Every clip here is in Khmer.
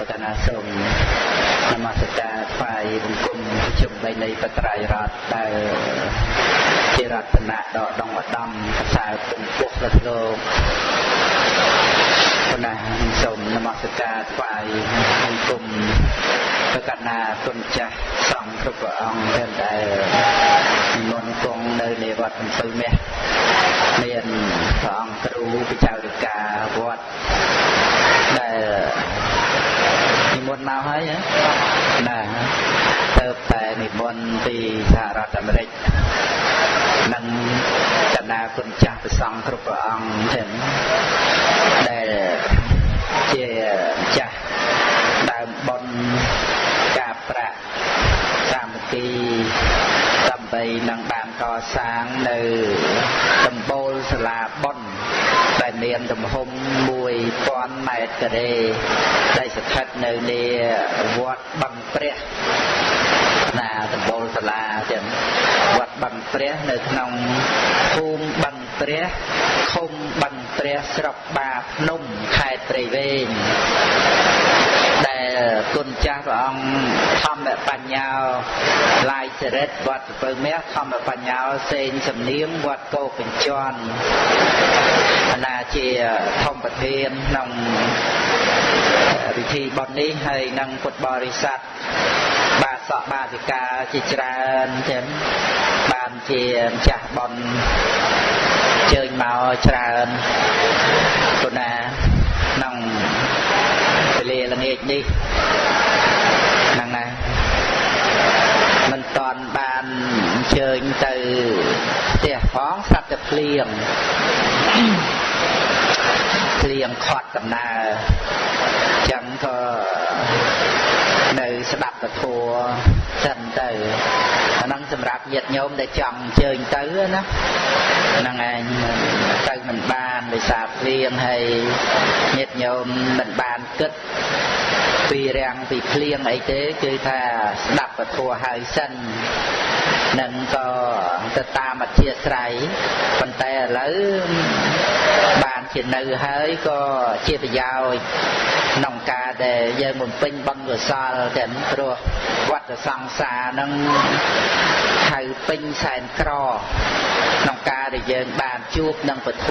ប្រកាសណាសូមនមស្ការថ្វាយបង្គំជុំបីនៃបត្រៃរតដែលជារតនៈដកដងឧត្តមកសើពងពុះរត់លោកប៉ុណ្ណាសូមនមស្ការថ្វាយបង្គំប្រកាសណាគុណចាស់សង្ឃគ្រប់ព្រះអង្គដែលនិមន្តគង់នៅនៃវត្តកំពៅមាសមានព្រះអង្គគ្រូពិចារិកាវត្តដែល និមន្តមកហើយណាទៅតែនិមន្តពីសហរដ្ឋអាមេរិកនិងកណាគុណចាស់ព្រះសង្ឃគ្រប់ព្រះអង្គទាំងដែលជាចាស់ដើមបុណ្យការប្រាក់កម្មវិធីដើម្បីនឹងបានកសាងនៅដំបូលសាលាបុណ្យ ដែលមានទំហំ1000ម៉ែត្រការ៉េដែលស្ថិតនៅនាវត្តបឹងព្រះណាដំបូលសាលាទាំងវត្តបឹងព្រះនៅក្នុងភូមិបឹងព្រះឃុំបឹងព្រះស្រុកបាភ្នំខេត្តព្រៃវែង ដែលគុណចាស់ព្រះអង្គធម្មបញ្ញាឡាយចរិតវត្តពៅមាសធម្មបញ្ញាសេងសំនៀងវត្តកោកញ្ជន់ណាជាធម្មប្រធានក្នុងពិធីបុណ្យនេះហើយនឹងពុទ្ធបរិស័ទបាសកបាសិកាជាច្រើនទាំងបានជាម្ចាស់បុណ្យជើញមកច្រើនពុណាក្នុងពេ លល្ងាចនេះហ្នឹងណាមិនតន់បានអញ្ជើញទៅផ្ទះផងស្រាប់តែភ្លៀងភ្លៀងខាត់ដំណើរចឹងក៏នៅស្ដាប់ពធសិនទៅ អាហ្នឹងសម្រាប់ញាតិញោមដែលចង់អញ្ជើញទៅណាហ្នឹងឯងទៅមិនបានដោយសារភ្លៀងហើយញាតិញោមមិនបានគិតពីរាំងពីភ្លៀងអីទេគឺថាស្ដាប់ពធហើយសិននឹងក៏ទៅតាមអធិស្រ័យប៉ុន្តែឥឡូវបាន ជានៅហើយក៏ជាប្រយោជន៍ក្នុងការដែលយើងបំពេញបុណ្យកុសលទាំងព្រោះវត្តសង្សារនឹងហៅពេញសែនក្រក្នុងការដែលយើងបានជួបនឹងពធ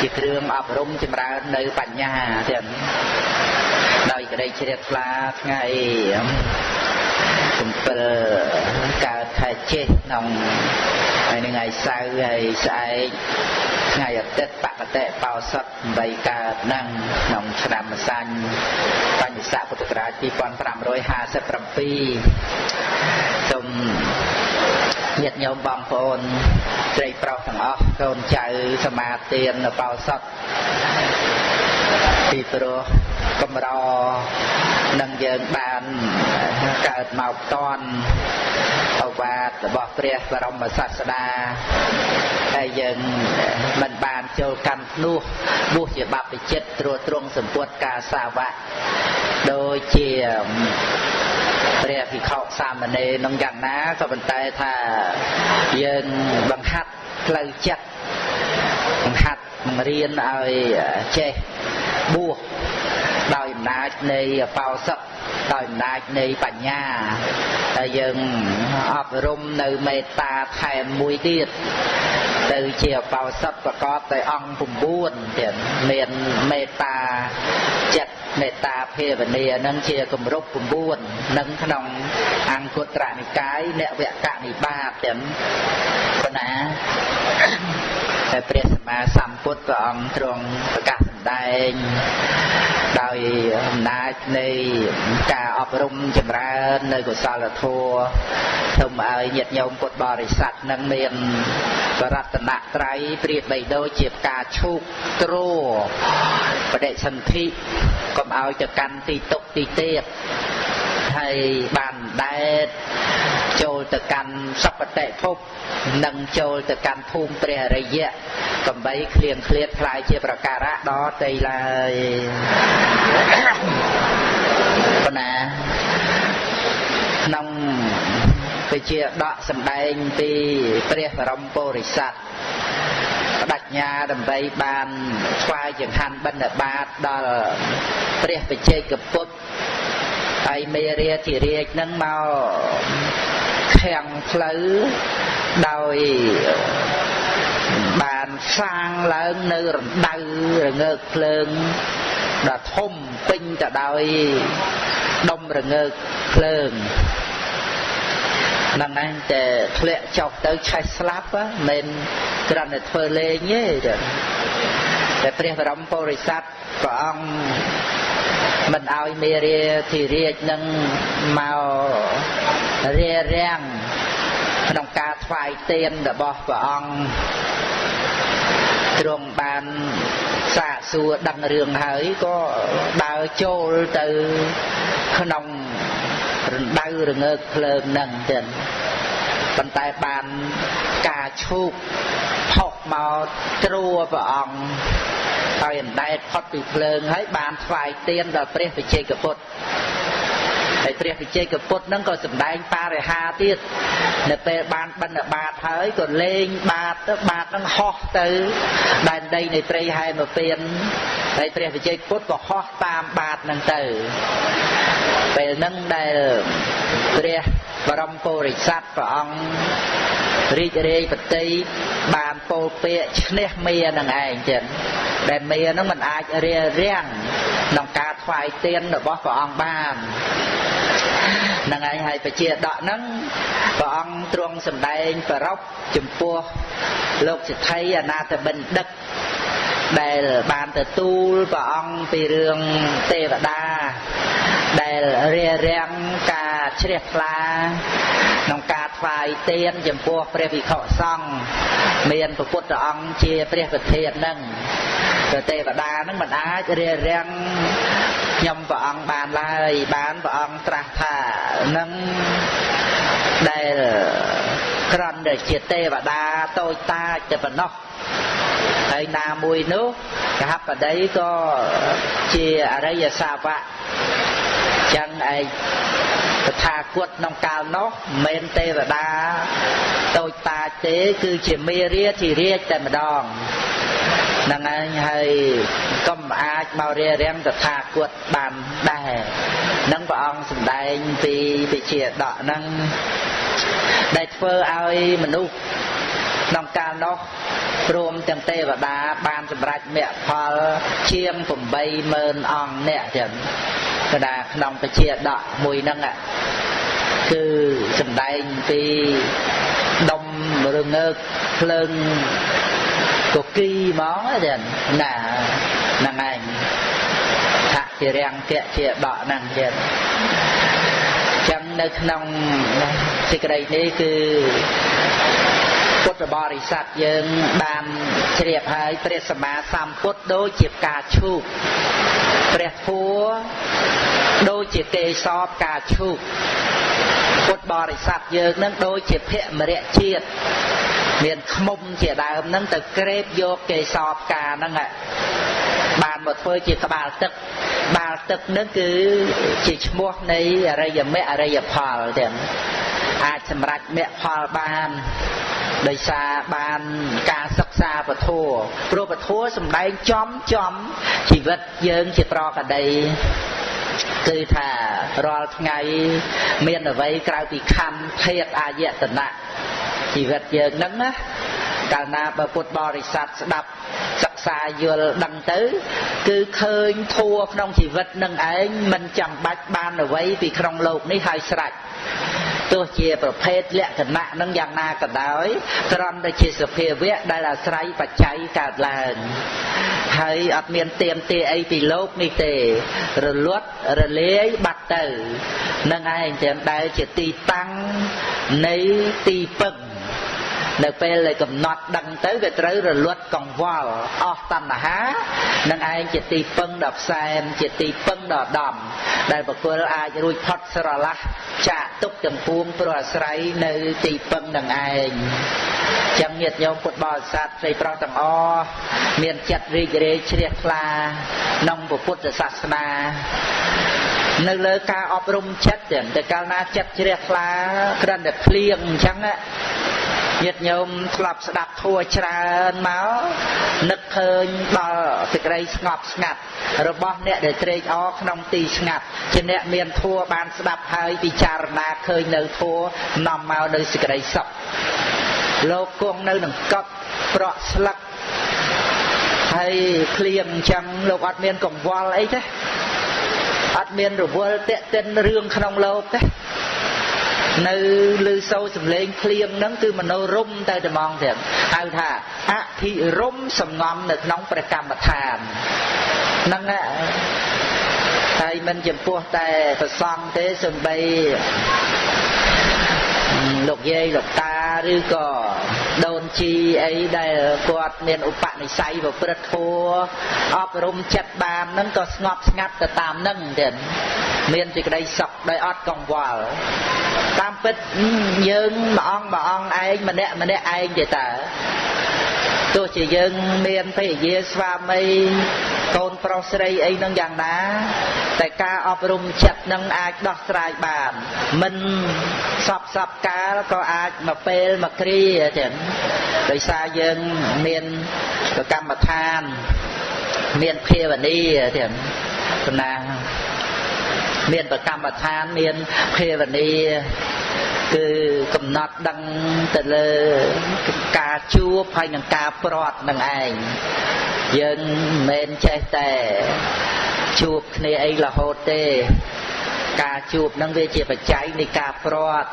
ជាគ្រឿងអប់រំចម្រើននៅបញ្ញាទាំងដោយក្តីជ្រះថ្លាថ្ងៃ7កើតខែចេះក្នុងហើយនឹងថ្ងៃសៅរ៍ហើយស្អែក ថ្ងៃអាទិត្យបកតិបោសុត8កើតនឹងក្នុងឆ្នាំម្សាញ់បញ្ញស័កពុទ្ធសករាជ2557សូមញាតិញោមបងប្អូនស្រីប្រុសទាំងអស់កូនចៅសមាទាននៅបោសុតពីព្រោះកម្រនឹងយើងបានកើតមកតន់ អវាទរបស់ព្រះបរមសាស្តាហើយយើងមិនបានចូលកម្មភ្នោះបួសជាបព្វជិតត្រួតត្រងសម្ពុតការសាវៈដូចជាព្រះភិក្ខុសាមណេរនឹងយ៉ាងណាក៏ប៉ុន្តែថាយើងបង្ហាត់ផ្លូវចិត្តបង្ហាត់បង្រៀនឲ្យចេះបួសដោយ អំណាចនៃបោសកដោយអំណាចនៃបញ្ញាហើយយើងអប់រំនៅមេត្តាថែមមួយទៀតទៅជាបោសតប្រកបដោយអង្គ9ទៀតមានមេត្តាចិត្តមេត្តាភាវនានឹងជាគម្រប់9នឹងក្នុងអង្គត្រនិកាយនវកនិបាតទាំងប៉ុណ្ណា តែព្រះសម្មាសម្ពុទ្ធព្រះអង្គទ្រង់ប្រកាសសម្ដែងដោយអំណាចនៃការអប់រំចម្រើននៅកុសលធម៌សូមឲ្យញាតិញោមពុទ្ធបរិស័ទនឹងមានបរតនត្រ័យប្រៀបបីដូចជាផ្កាឈូកទ្របដិសន្ធិកុំឲ្យទៅកាន់ទីតុកទីទៀតហើយបានដែត ចូលទៅកាន់សពតិភពនិងចូលទៅកាន់ភូមិព្រះរិយៈកំបីឃ្លៀងឃ្លាតខ្លាយជាប្រការៈដល់ទីឡើយប៉ុណ្ណាក្នុងវិជាដកសម្ដែងពីព្រះបរមពុរិស័ទផ្ដាច់ញ្ញាដើម្បីបានស្វែងចង្ហាន់បិណ្ឌបាតដល់ព្រះបច្ចេកពុទ្ធហើយមេរាធិរាជនឹងមក ខាំងផ្លូវដោយបានសាងឡើងនៅរណ្ដៅរងើកភ្លើងដ៏ធំពេញទៅដោយដុំរងើកភ្លើងហ្នឹងឯងតែធ្លាក់ចុះទៅឆេះស្លាប់មិនគ្រាន់តែធ្វើលេងទេតែព្រះបរមពុរិស័ទព្រះអង្គមិនឲ្យមេរាធិរាជនឹងមក រារាំងក្នុងការថ្វាយទានរបស់ព្រះអង្គទ្រង់បានសាកសួរដឹងរឿងហើយក៏ដើរចូលទៅក្នុងរណ្ដៅរងើកភ្លើងនឹងទៀតប៉ុន្តែបានការឈូកផុសមកត្រួព្រះអង្គហើយអណ្ដែតផុតពីភ្លើងហើយបានថ្វាយទៀនដល់ព្រះវិជ័យកពុទ្ធ ហើយព្រះវិជ័យកពុទ្ធនឹងក៏សម្ដែងបរិហាទៀតនៅពេលបានបិណ្ឌបាតហើយក៏លេងបាតទៅបាតនឹងហោះទៅដែនដីនៃព្រៃហែមពៀនហើយព្រះវិជ័យពុទ្ធក៏ហោះតាមបាតនឹងទៅពេលហ្នឹងដែលព្រះបរមពុរិស័ទព្រះអង្គ រីករាយបតីបានពោលពាក្យឈ្នះមេនឹងឯងចឹងដែលមេនឹងមិនអាចរារាំងក្នុងការថ្វាយទានរបស់ព្រះអង្គបាននឹងឯងហើយបជាដកហ្នឹងព្រះអង្គទ្រង់សម្ដែងប្ររពចំពោះលោកសិទ្ធិអនាតបិណ្ឌិត ដែលបានទទួលព្រះអង្គពីរឿងទេវតា ដែលរារាំងការជ្រះថ្លាក្នុងការថ្វាយទានចំពោះព្រះវិខុសង្ឃមានព្រះពុទ្ធអង្គជាព្រះប្រធាននឹងព្រះទេវតានឹងមិនអាចរារាំងខ្ញុំព្រះអង្គបានឡើយបានព្រះអង្គត្រាស់ថានឹងដែលក្រំដែលជាទេវតាតូចតាចតែប៉ុណ្ណោះ ហើយណាមួយនោះកហបតីក៏ជាអរិយសាវកចឹងឯងតថាគតក្នុងកាលនោះមិនមែនទេវតាតូចតាចទេគឺជាមេរាធិរាជតែម្ដងហ្នឹងឯងហើយកុំអាចមករារាំងតថាគតបានដែរនឹងព្រះអង្គសម្ដែងពីវិជាដកហ្នឹងដែលធ្វើឲ្យមនុស្ស ក្នុងកាលនោះព្រមទាំងទេវតាបានសម្រេចមគ្គផលជាង80000អង្គអ្នកចឹងកដាក្នុងពជាដកមួយហ្នឹងគឺសំដែងពីដុំរងើកភ្លើងកគីហ្មងចឹងណាហ្នឹងឯងថាជារាំងគៈជាដកហ្នឹងចឹងចឹងនៅក្នុងសេចក្តីនេះគឺ ពុទ្ធបរិស័ទយើងបានជ្រាបហើយព្រះសម្មាសម្ពុទ្ធដូចជាផ្កាឈូកព្រះធัวដូចជាគេសបផ្កាឈូកពុទ្ធបរិស័ទយើងនឹងដូចជាភមរៈជាតិមានខ្មុំជាដើមហ្នឹងទៅក្រេបយកគេសបផ្កាហ្នឹងបានមកធ្វើជាក្បាលទឹកបាល់ទឹកនឹងគឺជាឈ្មោះនៃអរិយមគ្គអរិយផលទាំងអាចសម្រេចមគ្គផលបាន ដោយសារបានការសិក្សាពធัวព្រោះពធัวសំដែងចំចំជីវិតយើងជាប្រកដីគឺថារាល់ថ្ងៃមានអ្វីក្រៅពីខណ្ឌភេទអាយតនៈជីវិតយើងហ្នឹងណាកាលណាបើពុទ្ធបរិស័ទស្ដាប់សិក្សាយល់ដឹងទៅ គឺឃើញធัวក្នុងជីវិតនឹងឯងមិនចាំបាច់បានអ្វីពីក្នុងโลกនេះហើយស្រេច ទោះជាប្រភេទលក្ខណៈនឹងយ៉ាងណាក៏ដោយត្រង់តែជាសភាវៈដែលអាស្រ័យបច្ច័យកើតឡើងហើយអត់មានទៀមទាអីពីលោកនេះទេ រលត់រលាយបាត់ទៅនឹងឯងទាំងដែលជាទីតាំងនៃទីពឹង នៅពេលដែលកំណត់ដឹងទៅវាត្រូវរលត់កង្វល់អស់តណ្ហានឹងឯងជាទីពឹងដ៏ផ្សែមជាទីពឹងដ៏ដំដែលបុគ្គលអាចរួចផុតស្រឡះចាកទុកទាំងពួងព្រោះអាស្រ័យនៅទីពឹងនឹងឯងចាំញាតិញោមពុទ្ធបរិស័ទស្រីប្រុសទាំងអស់មានចិត្តរីករាយជ្រះថ្លាក្នុងពុទ្ធសាសនានៅលើការអប់រំចិត្តតែកាលណាចិត្តជ្រះថ្លាគ្រាន់តែភ្លៀងអញ្ចឹង ញាតិញោមធ្លាប់ស្ដាប់ធัวច្រើនមកនឹកឃើញដល់សេចក្តីស្ងប់ស្ងាត់ របស់អ្នកដែលត្រេកអរក្នុងទីស្ងាត់ជាអ្នកមានធัวបានស្ដាប់ហើយពិចារណាឃើញនៅធัวនាំមកនៅសេចក្តីសុខលោកគង់នៅនឹងកប់ប្រក់ស្លឹកហើយឃ្លៀងអញ្ចឹងលោកអត់មានកង្វល់អីទេអត់មានរវល់តាក់ទិនរឿងក្នុងលោកទេ នៅលើសូរសំឡេងភ្លៀងហ្នឹងគឺមโนរមទៅត្មងទៀតហៅថាអភិរមសំងំនៅក្នុងព្រះកម្មដ្ឋានហ្នឹងហើយមិនចំពោះតែប្រសង់ទេសំបីលោកយាយលោកតាឬក៏ដូន ជីអីដែលគាត់មានឧបនិស្ស័យប្រព្រឹត្តធម៌អប់រំចិត្តបានហ្នឹងក៏ស្ងប់ស្ងាត់ទៅតាមហ្នឹងទៀតមានសេចក្តីសុខដោយអត់កង្វល់តាមពិតយើងមួយអង្គមួយអង្គឯងម្នាក់ម្នាក់ឯងទេតើ ទោះជាយើងមានភរិយាស្វាមីកូនប្រុសស្រីអីនឹងយ៉ាងណា តែការអប់រំចិត្តនឹងអាចដោះស្រាយបាន មិនសពសពកាលក៏អាចមកពេលមកគ្រាទៀតដោយសារយើងមានកម្មដ្ឋាន មានភាវនាទៀតសំណាងមានប្រកម្មដ្ឋានមានភាវនាគឺកំណត់ដឹងទៅលើ ការជួបហើយនឹងការប្រត់នឹងឯងយើងមិនមែនចេះតែជួបគ្នាអីរហូតទេ ការជួបនឹងវាជាបច្ច័យនៃការប្រត់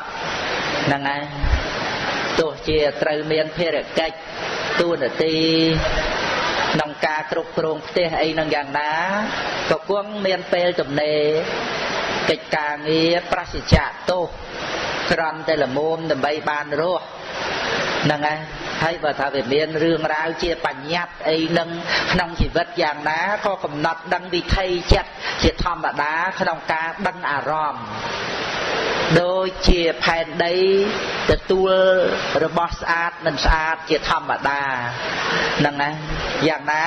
ហ្នឹងឯងទោះជាត្រូវមានភារកិច្ចទួនាទីក្នុងការគ្រប់គ្រងផ្ទះអីនឹងយ៉ាងណាក៏គង់មានពេលទំនេរកិច្ចការងារប្រសិជ្ជៈទោសក្រំតែល្មមដើម្បីបានរស់ ហ្នឹងហើយហើយបើថាវាមានរឿងរ៉ាវជាបញ្ញត្តិអីនឹងក្នុងជីវិតយ៉ាងណាក៏កំណត់ដឹងវិធីចិត្តជាធម្មតាក្នុងការដឹងអារម្មណ៍ដូចជាផែនដីទទួលរបស់ស្អាតមិនស្អាតជាធម្មតាហ្នឹងណាយ៉ាងណា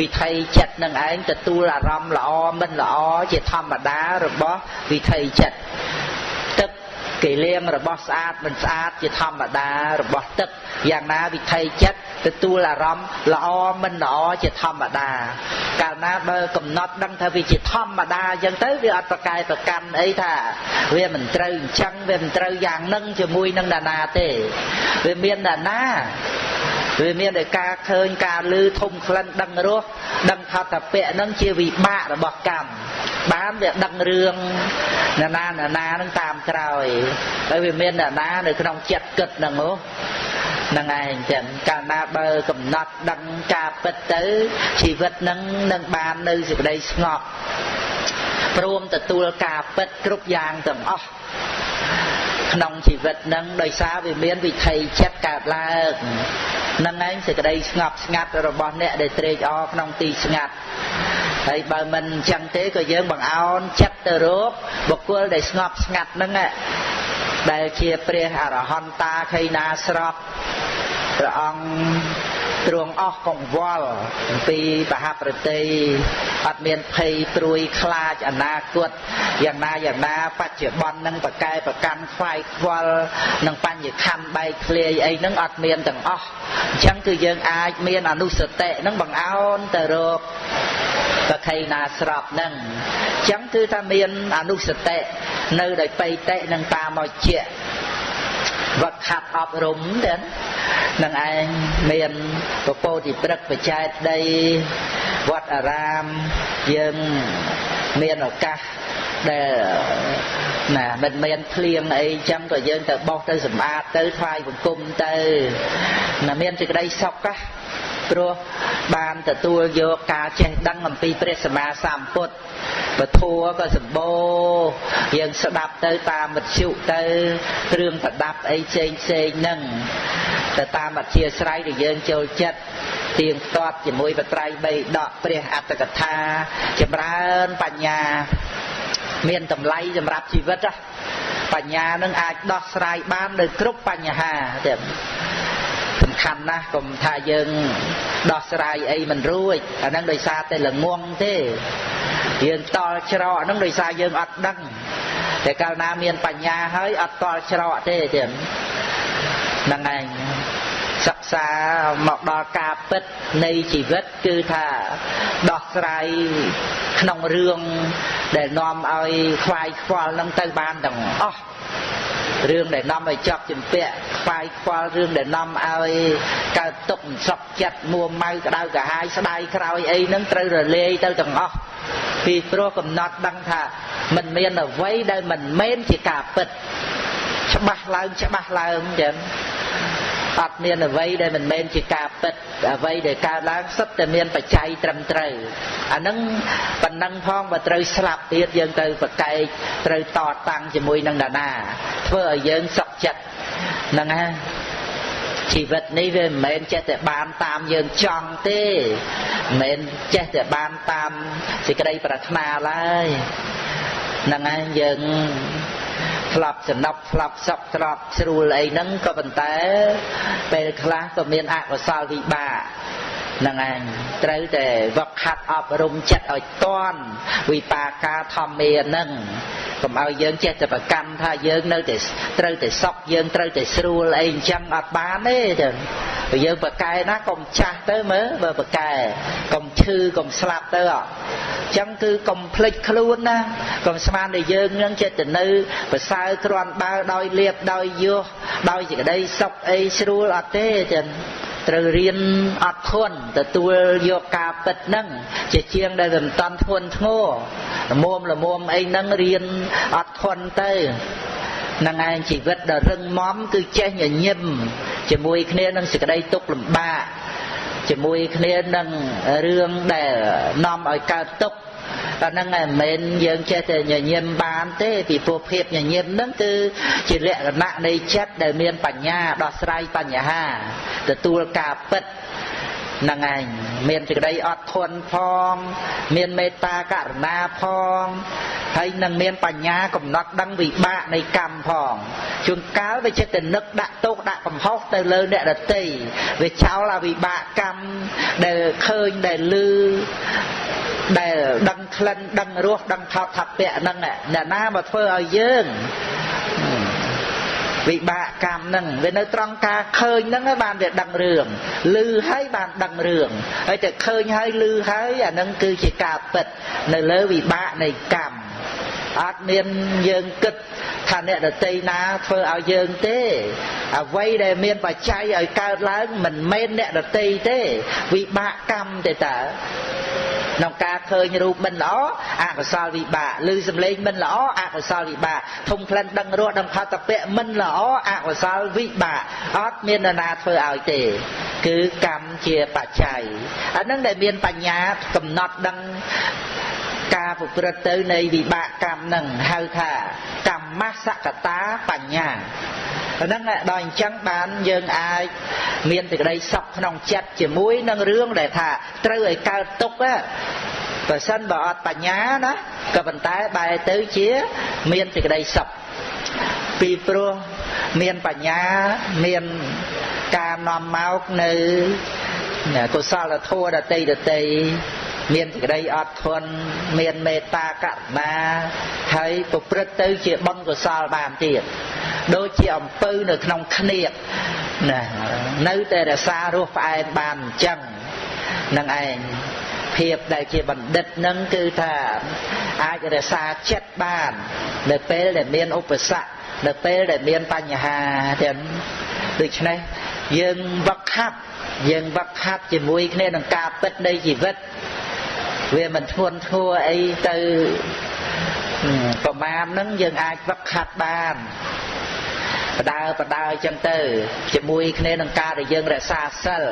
វិធីចិត្តនឹងឯងទទួលអារម្មណ៍ល្អមិនល្អជាធម្មតារបស់វិធីចិត្តទឹក គេលាងរបស់ស្អាតមិនស្អាតជាធម្មតារបស់ទឹកយ៉ាងណាវិធីចិត្តទទួលអារម្មណ៍ល្អមិនល្អជាធម្មតា កាលណាបើកំណត់ដឹងថាវាជាធម្មតាអញ្ចឹងទៅវាអត់ប្រកែប្រកាន់អីថា វាមិនត្រូវអញ្ចឹងវាមិនត្រូវយ៉ាងនឹងជាមួយនឹងដាណាទេវាមានដាណា វាមានតែការឃើញការលឺធំក្លិនដឹងរសដឹងខតពៈនឹងជាវិបាករបស់កម្មបានវាដឹងរឿងណានាណានានឹងតាមក្រោយហើយវាមានណានានៅក្នុងចិត្តគិតហ្នឹងហ៎នឹងឯងចឹងកាលណាបើកំណត់ដឹងការពិតទៅជីវិតនឹងនឹងបាននៅសេចក្តីស្ងប់ព្រមទទួលការពិតគ្រប់យ៉ាងទាំងអស់ ក្នុងជីវិតនឹងដោយសារវាមានវិធីចិត្តកើតឡើងនឹងឯងសេចក្តីស្ងប់ស្ងាត់របស់អ្នកដែលត្រេកអរក្នុងទីស្ងាត់ហើយបើមិនអញ្ចឹងទេក៏យើងបង្អោនចិត្តទៅរកបុគ្គលដែលស្ងប់ស្ងាត់ហ្នឹងដែលជាព្រះអរហន្តាខៃណាស្របព្រះអង្គ ទ្រង់អស់កង្វល់អំពីបហប្រតិអត់មានភ័យព្រួយខ្លាចអនាគតយ៉ាងណាយ៉ាងណាបច្ចុប្បន្ននឹងប្រកែប្រកាន់ខ្វាយខ្វល់នឹងបញ្ញខណ្ឌបែកធ្លាយអីហ្នឹងអត់មានទាំងអស់អញ្ចឹងគឺយើងអាចមានអនុសតិហ្នឹងបង្អោនទៅរកប្រខៃណាស្របហ្នឹងអញ្ចឹងគឺថាមានអនុសតិនៅដោយបៃតិនឹងតាមមកជា វឹកខាត់អប់រំទៅនឹងឯងមានពពោតិព្រឹកបច្ច័យដីវត្តអារាមយើងមានឱកាសដែលណាមិនមានភ្លៀងអីចឹងក៏យើងទៅបោះទៅសម្អាតទៅថ្វាយបង្គំទៅណាមានសេចក្តីសុខណា ព្រោះបានទទួលយកការចេះដឹងអំពីព្រះសម្មាសម្ពុទ្ធពធัวក៏សម្បូរយើងស្ដាប់ទៅតាមមធ្យុទៅគ្រឿងប្រដាប់អីផ្សេងផ្សេងហ្នឹងទៅតាមអធិស្រ័យដែលយើងចូលចិត្តទៀងទាត់ជាមួយបត្រៃបីដកព្រះអត្តកថាចម្រើនបញ្ញាមានតម្លៃសម្រាប់ជីវិតបញ្ញានឹងអាចដោះស្រាយបាននៅគ្រប់បញ្ហាទៀតសំ ខាន់ណាស់កុំថាយើងដោះស្រាយអីមិនរួចអាហ្នឹងដោយសារតែល្ងងទេយើងតល់ច្រកហ្នឹងដោយសារយើងអត់ដឹងតែកាលណាមានបញ្ញាហើយអត់តល់ច្រកទេទៀតហ្នឹងឯងសិក្សាមកដល់ការពិតនៃជីវិតគឺថាដោះស្រាយក្នុងរឿងដែលនាំឲ្យខ្វាយខ្វល់នឹងទៅបានទាំងអស់ រឿងដែលនាំឲ្យចាប់ជំពាក់ខ្វាយខ្វល់រឿងដែលនាំឲ្យកើតទុកសក់ចិត្តមួម៉ៅក្តៅក្រហាយស្ដាយក្រោយអីហ្នឹងត្រូវរលាយទៅទាំងអស់ពីព្រោះកំណត់ដឹងថាมันមានអ្វីដែលមិនមែនជាការពិត ច្បាស់ឡើងច្បាស់ឡើងចឹង អត់មានអ្វីដែលមិនមែនជាការពិតអ្វីដែលកើតឡើងសុទ្ធតែមានបច្ច័យត្រឹមត្រូវអានឹងប៉ុណ្ណឹងផងបើត្រូវស្លាប់ទៀតយើងទៅប្រកែកត្រូវតតាំងជាមួយនឹងដាណាធ្វើឲ្យយើងសុខចិត្តហ្នឹងណាជីវិតនេះវាមិនមែនចេះតែបានតាមយើងចង់ទេមិនមែនចេះតែបានតាមសេចក្តីប្រាថ្នាឡើយហ្នឹងហើយយើង ស្លាប់សំណប់ស្លាប់សក់ស្លាប់ស្រួលអីហ្នឹងក៏ប៉ុន្តែពេលខ្លះក៏មានអកុសលវិបាកហ្នឹងឯងត្រូវតែវឹកហាត់អប់រំចិត្តឲ្យតន់វិបាកាធម្មាហ្នឹងកុំឲ្យយើងចេះតែប្រកម្មថាយើងនៅតែត្រូវតែសក់យើងត្រូវតែស្រួលអីអញ្ចឹងអត់បានទេទៅបើយើងប្រកែណាកុំចាស់ទៅមើលបើប្រកែកុំឈឺកុំស្លាប់ទៅអត់ចឹងគឺកុំភ្លេចខ្លួនណាកុំស្មានតែយើងនឹងចិត្តទៅនៅប្រសើរគ្រាន់បើដោយលៀបដោយយោដោយសេចក្តីសុខអីស្រួលអត់ទេចឹង ត្រូវរៀនអត់ធន់ទទួលយកការពិតហ្នឹងជាជាងដែលមិនតាន់ធន់ធ្ងរល្មមល្មមអីហ្នឹងរៀនអត់ធន់ទៅនឹងឯងជីវិតដ៏រឹងមាំគឺចេះញញឹមជាមួយគ្នានឹងសេចក្តីទុក្ខលំបាកជាមួយគ្នានឹងរឿងដែលនាំឲ្យកើតទុក្ខ តែហ្នឹងឯងមិនមែនយើងចេះតែញញឹមបានទេពីព្រោះភាពញញឹមហ្នឹងគឺជាលក្ខណៈនៃចិត្តដែលមានបញ្ញាដោះស្រាយបញ្ហា ទទួលការពិតហ្នឹងឯងមានសេចក្តីអត់ធន់ផង មានមេត្តាករុណាផងហើយនឹងមានបញ្ញាកំណត់ដឹងវិបាកនៃកម្មផងជួនកាលវាចិត្តតែនឹកដាក់ទោសដាក់កំហុសទៅលើអ្នកដតីវាចោលអវិបាកកម្មដែលឃើញដែលឮ ដែលដឹងក្លិនដឹងរសដឹងថោកថាពៈហ្នឹងអ្នកណាមកធ្វើឲ្យយើងវិបាកកម្មហ្នឹងវានៅត្រង់ការឃើញហ្នឹងឯងបានវាដឹងរឿងឮហើយបានដឹងរឿងហើយតែឃើញហើយឮហើយអាហ្នឹងគឺជាការពិត នៅលើវិបាកនៃកម្មអត់មានយើងគិតថាអ្នកដតីណាធ្វើឲ្យយើងទេអ្វីដែលមានបច្ច័យឲ្យកើតឡើងមិនមែនអ្នកដតីទេ វិបាកកម្មទេតើ ក្នុងការឃើញរូបមិនល្អអកុសលវិបាកឬសំឡេងមិនល្អអកុសលវិបាកធំក្លិនដឹងរសដឹងផតពៈមិនល្អអកុសលវិបាកអត់មាននរណាធ្វើឲ្យទេ គឺកម្មជាបច្ច័យអានឹងដែលមានបញ្ញាកំណត់ដឹងការប្រព្រឹត្តទៅនៃវិបាកកម្មនឹងហៅថាកម្មសកតាបញ្ញា ហ្នឹងដល់អញ្ចឹងបានយើងអាចមានសេចក្តីសុខក្នុងចិត្តជាមួយនឹងរឿងដែលថាត្រូវឲ្យកើតទុកបើសិនបើអត់បញ្ញាណាក៏ប៉ុន្តែបែរទៅជាមានសេចក្តីសុខពីព្រោះមានបញ្ញាមានការនាំមកនៅកុសលធម៌ដតីដតី មានសេចក្តីអត់ធន់មានមេត្តាករុណាហើយប្រព្រឹត្តទៅជាបុណ្យកុសលបានទៀតដូចជាអំពៅនៅក្នុងគ្នៀកណានៅតែរសារស់ផ្អែមបានអញ្ចឹងនឹងឯងភាពដែលជាបណ្ឌិតនឹងគឺថាអាចរក្សាចិត្តបាននៅពេលដែលមានឧបសគ្គនៅពេលដែលមានបញ្ហាទាំងដូច្នេះយើងវឹកហាត់ យើងវឹកហាត់ជាមួយគ្នានឹងការពិតនៃជីវិតវាមិនធ្ងន់ធ្ងរអីទៅប្រមាណហ្នឹងយើងអាចវឹកហាត់បានបដើបដើអញ្ចឹងទៅជាមួយគ្នានឹងការដែលយើងរក្សាសិល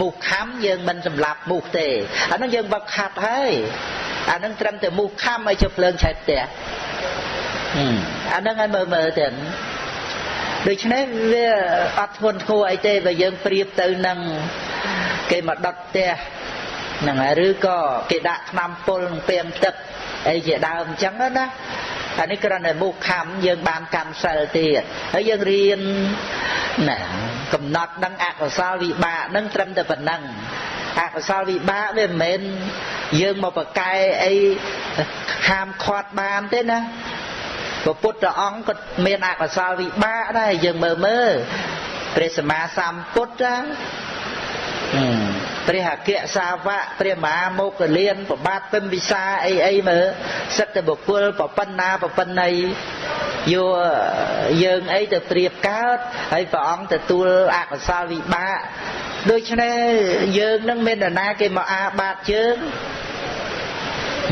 មូសខំយើងមិនសម្លាប់មូសទេអាហ្នឹងយើងវឹកហាត់ហើយអាហ្នឹងត្រឹមតែមូសខំឲ្យជិះភ្លើងឆេះផ្ទះអាហ្នឹងឲ្យមើលមើលទៅ ដូច្នេះវាអត់ធ្ងន់ធ្ងរអីទេបើយើងប្រៀបទៅនឹងគេមកដុតផ្ទះហ្នឹងហើយឬក៏គេដាក់ថ្នាំពុលនឹងពាងទឹកអីជាដើមអញ្ចឹងណាអានេះគ្រាន់តែមុខខំយើងបានកម្មសិលទៀតហើយយើងរៀនណាកំណត់ដឹងអកុសលវិបាកនឹងត្រឹមតែប៉ុណ្ណឹងអកុសលវិបាកវាមិនមែនយើងមកប្រកែអីហាមឃាត់បានទេណា ព្រះពុទ្ធអង្គក៏មានអកុសលវិបាកដែរយើងមើលមើលព្រះសម្មាសម្ពុទ្ធព្រះអគ្គសាវកព្រះមហាមោគលានប្របាទពិមវិសាអីអីមើលសិទ្ធិបុគ្គលប្រប៉ុណ្ណាប្រប៉ុណ្ណីយកយើងអីទៅប្រៀបកើតហើយព្រះអង្គទទួលអកុសលវិបាកដូច្នេះយើងនឹងមាននរណាគេមកអាបាតជើង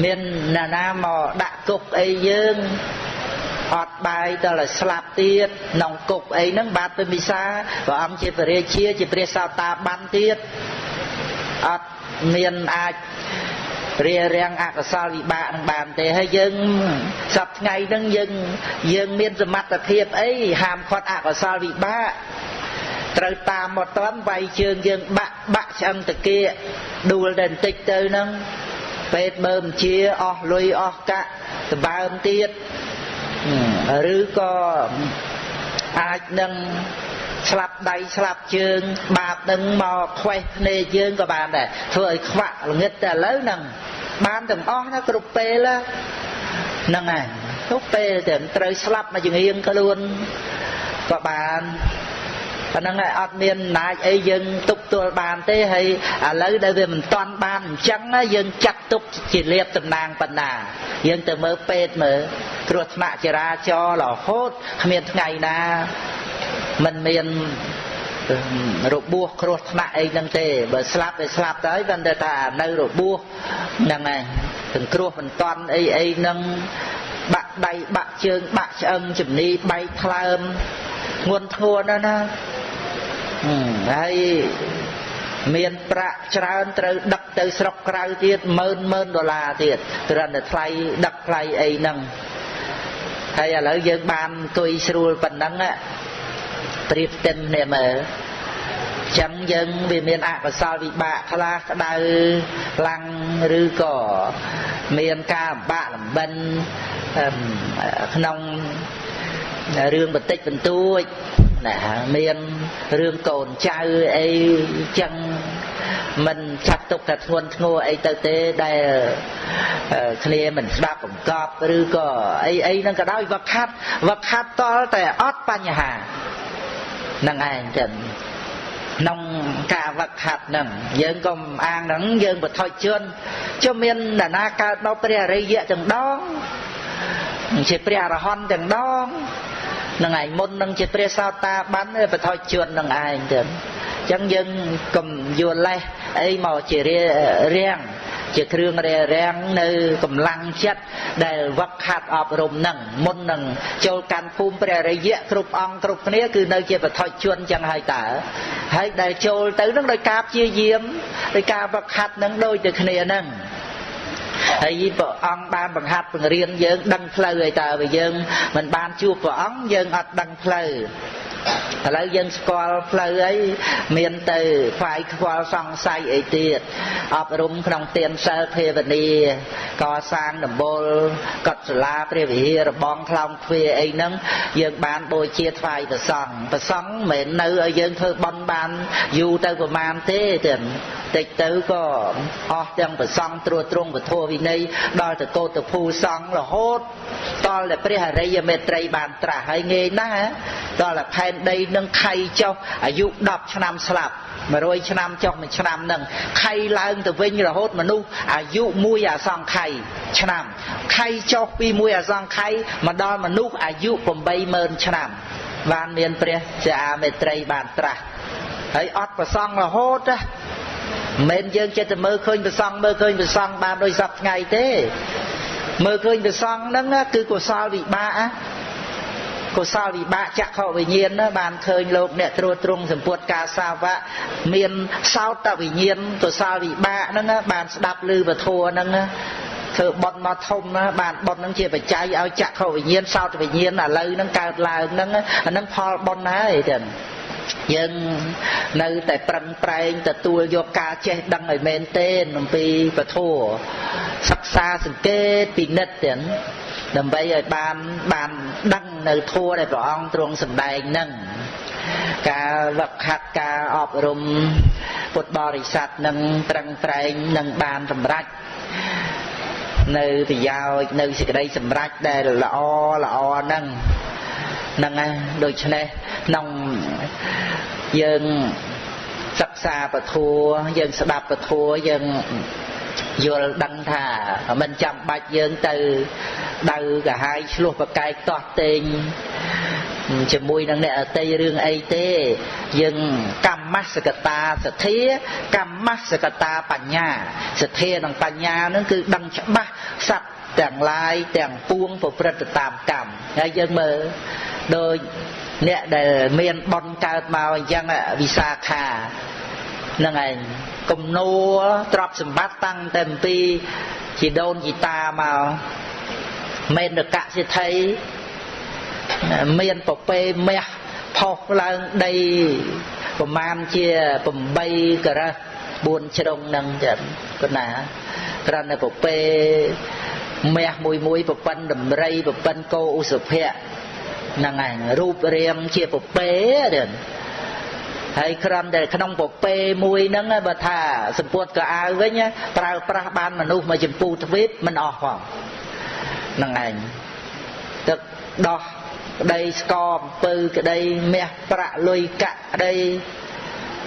មាននរណាមកដាក់គុកអីយើង អត់បាយដល់ឲ្យស្លាប់ទៀតក្នុងគុកអីហ្នឹងបាទពិមិសាព្រះអង្គជាព្រះរាជាជាព្រះសោតាបានទៀតអត់មានអាចរារាំងអកុសលវិបាកនឹងបានទេហើយយើងសប្ថ្ងៃហ្នឹងយើងយើងមានសមត្ថភាពអីហាមឃាត់អកុសលវិបាកត្រូវតាមមកតន់វាយជើងយើងបាក់បាក់ឆ្អឹងតាគៀដួលតែបន្តិចទៅហ្នឹងពេទ្យមើលបញ្ជាអស់លុយអស់កាក់ដបើមទៀត ឬក៏អាចនឹងស្លាប់ដៃស្លាប់ជើង បាបនឹងមកខ្វេះភ្នែកយើងក៏បានដែរធ្វើឲ្យខ្វាក់ល្ងិតតែឥឡូវហ្នឹងបានទាំងអស់ណាគ្រប់ពេលហ្នឹងហើយគ្រប់ពេលតែត្រូវស្លាប់មកចង្រៀងខ្លួនក៏បានប៉ុណ្ណឹងហើយអត់មានអំណាចអីយើងទប់ទល់បានទេហើយឥឡូវដែលវាមិនតាន់បានអញ្ចឹងយើងចាត់ទុកជាលៀបតំណាងបណ្ណា យើងទៅមើលពេទ្យមើលគ្រោះថ្នាក់ចរាចរណ៍រហូតគ្មានថ្ងៃណាมันមានរបួសគ្រោះថ្នាក់អីហ្នឹងទេបើស្លាប់ទៅស្លាប់ទៅហើយបានតែថានៅរបួសហ្នឹងហើយទាំងគ្រោះមិនតាន់អីអីហ្នឹងបាក់ដៃបាក់ជើងបាក់ឆ្អឹងជំនីបែកថ្លើមធ្ងន់ធ្ងរណាស់ណាហើយ មានប្រាក់ច្រើនត្រូវដឹកទៅស្រុកក្រៅទៀតម៉ឺនម៉ឺនដុល្លារទៀតគ្រាន់តែថ្លៃដឹកថ្លៃអីហ្នឹងហើយឥឡូវយើងបានអង្គុយស្រួលប៉ុណ្ណឹងប្រៀបផ្ទឹមគ្នាមើលចឹងយើងវាមានអកុសលវិបាកខ្លះក្តៅខ្លាំងឬក៏មានការលំបាកលំបិនក្នុងរឿងបន្តិចបន្តួច ណាមានរឿងកូនចៅអីចឹងមិនចាត់ទុកថាធ្ងន់ធ្ងរអីទៅទេដែលគ្នាមិនស្ដាប់បង្កប់ឬក៏អីអីហ្នឹងក៏ដោយវឹកខាត់វឹកខាត់តលតែអត់បញ្ហាហ្នឹងឯងចឹងក្នុងការវឹកហាត់ហ្នឹងយើងក៏អាងហ្នឹងយើងបថុជនជុំមាននរណាកើតមកព្រះអរិយៈទាំងដងជាព្រះអរហន្តទាំងដង នឹងឯងមុននឹងជាព្រះសោតាបានបថុជននឹងឯងទៅអញ្ចឹងយើងកុំយល់លេះអីមកជារាំងជាគ្រឿងរារាំងនៅកម្លាំងចិត្តដែលវឹកហាត់អប់រំនឹងមុននឹងចូលកាន់ភូមិព្រះរិយៈគ្រប់អង្គគ្រប់គ្នាគឺនៅជាបថុជនចឹងហើយតើហើយដែលចូលទៅនឹងដោយការព្យាយាមដោយការវឹកហាត់នឹងដូចទៅគ្នានឹង ហើយព្រះអង្គបានបង្ហាត់បង្រៀនយើងដឹងផ្លូវឲ្យតើបើយើងមិនបានជួបព្រះអង្គយើងអត់ដឹងផ្លូវ ឥឡូវយើងស្គាល់ផ្លូវអីមានទៅខ្វាយខ្វល់សង្ស័យអីទៀតអប់រំក្នុងទានសិលភាវនាកសាងដំបូលកត់សាលាព្រះវិហាររបងខ្លောင်ទ្វាអីហ្នឹងយើងបានបូជាថ្វាយព្រះសង្ឃព្រះសង្ឃមិនមែននៅឲ្យយើងធ្វើបន់បានយូរទៅប្រមាណទេទេតិចទៅក៏អស់ទាំងប្រសង់ត្រួតត្រងពធវិន័យដល់ទៅកោតភូសង្ឃរហូតដល់តែព្រះអរិយមេត្រីបានត្រាស់ហើយងាយណាស់ដល់តែផែនដីនឹងខៃចុះអាយុ10ឆ្នាំស្លាប់100ឆ្នាំចុះមួយឆ្នាំនឹងខៃឡើងទៅវិញរហូតមនុស្សអាយុមួយអសង្ខ័យឆ្នាំខៃចុះពីមួយអសង្ខ័យមកដល់មនុស្សអាយុ80000ឆ្នាំបានមានព្រះជាអាមេត្រីបានត្រាស់ហើយអត់ប្រសង់រហូតណាមិនយើងចិត្តតែមើលឃើញប្រសង់មើលឃើញប្រសង់បានដោយសពថ្ងៃទេមើលឃើញប្រសង់ហ្នឹងគឺកុសលវិបាក កុសលវិបាកចក្ខុវិញ្ញាណណាបានឃើញលោកអ្នកត្រួតត្រងសម្ពុតការសាវៈមានសោតវិញ្ញាណកុសលវិបាកហ្នឹងបានស្ដាប់ឮពធហ្នឹងធ្វើបុណ្យមកធំណាបានបុណ្យហ្នឹងជាបច្ច័យឲ្យចក្ខុវិញ្ញាណសោតវិញ្ញាណឥឡូវហ្នឹងកើតឡើងហ្នឹងអាហ្នឹងផលបុណ្យហើយចឹងយើងនៅតែប្រឹងប្រែងទទួលយកការចេះដឹងឲ្យមែនទេអំពីពធសិក្សាសង្កេតពិនិត្យទាំង ដើម្បីឲ្យបានបានដឹងនៅធัวដែលព្រះអង្គទ្រង់សម្ដែងនឹងការវឹកហាត់ការអប់រំពុទ្ធបរិស័ទនឹងត្រឹងត្រែងនឹងបានសម្រេចនៅប្រយោជន៍នៅសេចក្តីសម្រេចដែលល្អល្អហ្នឹងហ្នឹងហើយដូច្នេះក្នុងយើង សិក្សាពធัวយើងស្ដាប់ពធัวយើងយល់ដឹងថាមិនចាំបាច់យើងទៅដៅកាហាយឆ្លោះប្រកែកតោះតេងជាមួយនឹងអ្នកអតីរឿងអីទេយើងកម្មសកតាសទ្ធាកម្មសកតាបញ្ញាសទ្ធានិងបញ្ញានឹងគឺដឹងច្បាស់សត្វទាំងឡាយទាំងពួងប្រព្រឹត្តតាមកម្មហើយយើងមើលដោយ អ្នកដែលមានបនកើតមកអញ្ចឹងវិសាខានឹងឯងគំនួទ្រព្យសម្បត្តិតាំងតែអំពីជីដូនជីតាមកមេនកៈសិទ្ធិមានប្រពេមាសផុសឡើងដីប្រមាណជា8ការ៉ា4ជ្រុងនឹងចឹងប៉ុណ្ណាគ្រាន់តែប្រពេមាសមួយមួយប្រប៉ិនដំរីប្រប៉ិនកោឧសភៈ ហ្នឹងឯងរូបរាងជាប្រពេទេហើយក្រំតែក្នុងពពេមួយហ្នឹងបើថាសម្ពុតកៅអៅវិញប្រើប្រាស់បានមនុស្សមកចម្ពូទ្វីបមិនអស់ផងហ្នឹងឯងទឹកដោះក្តីស្កអំពើក្តីមាសប្រាក់លុយកាក់ក្តី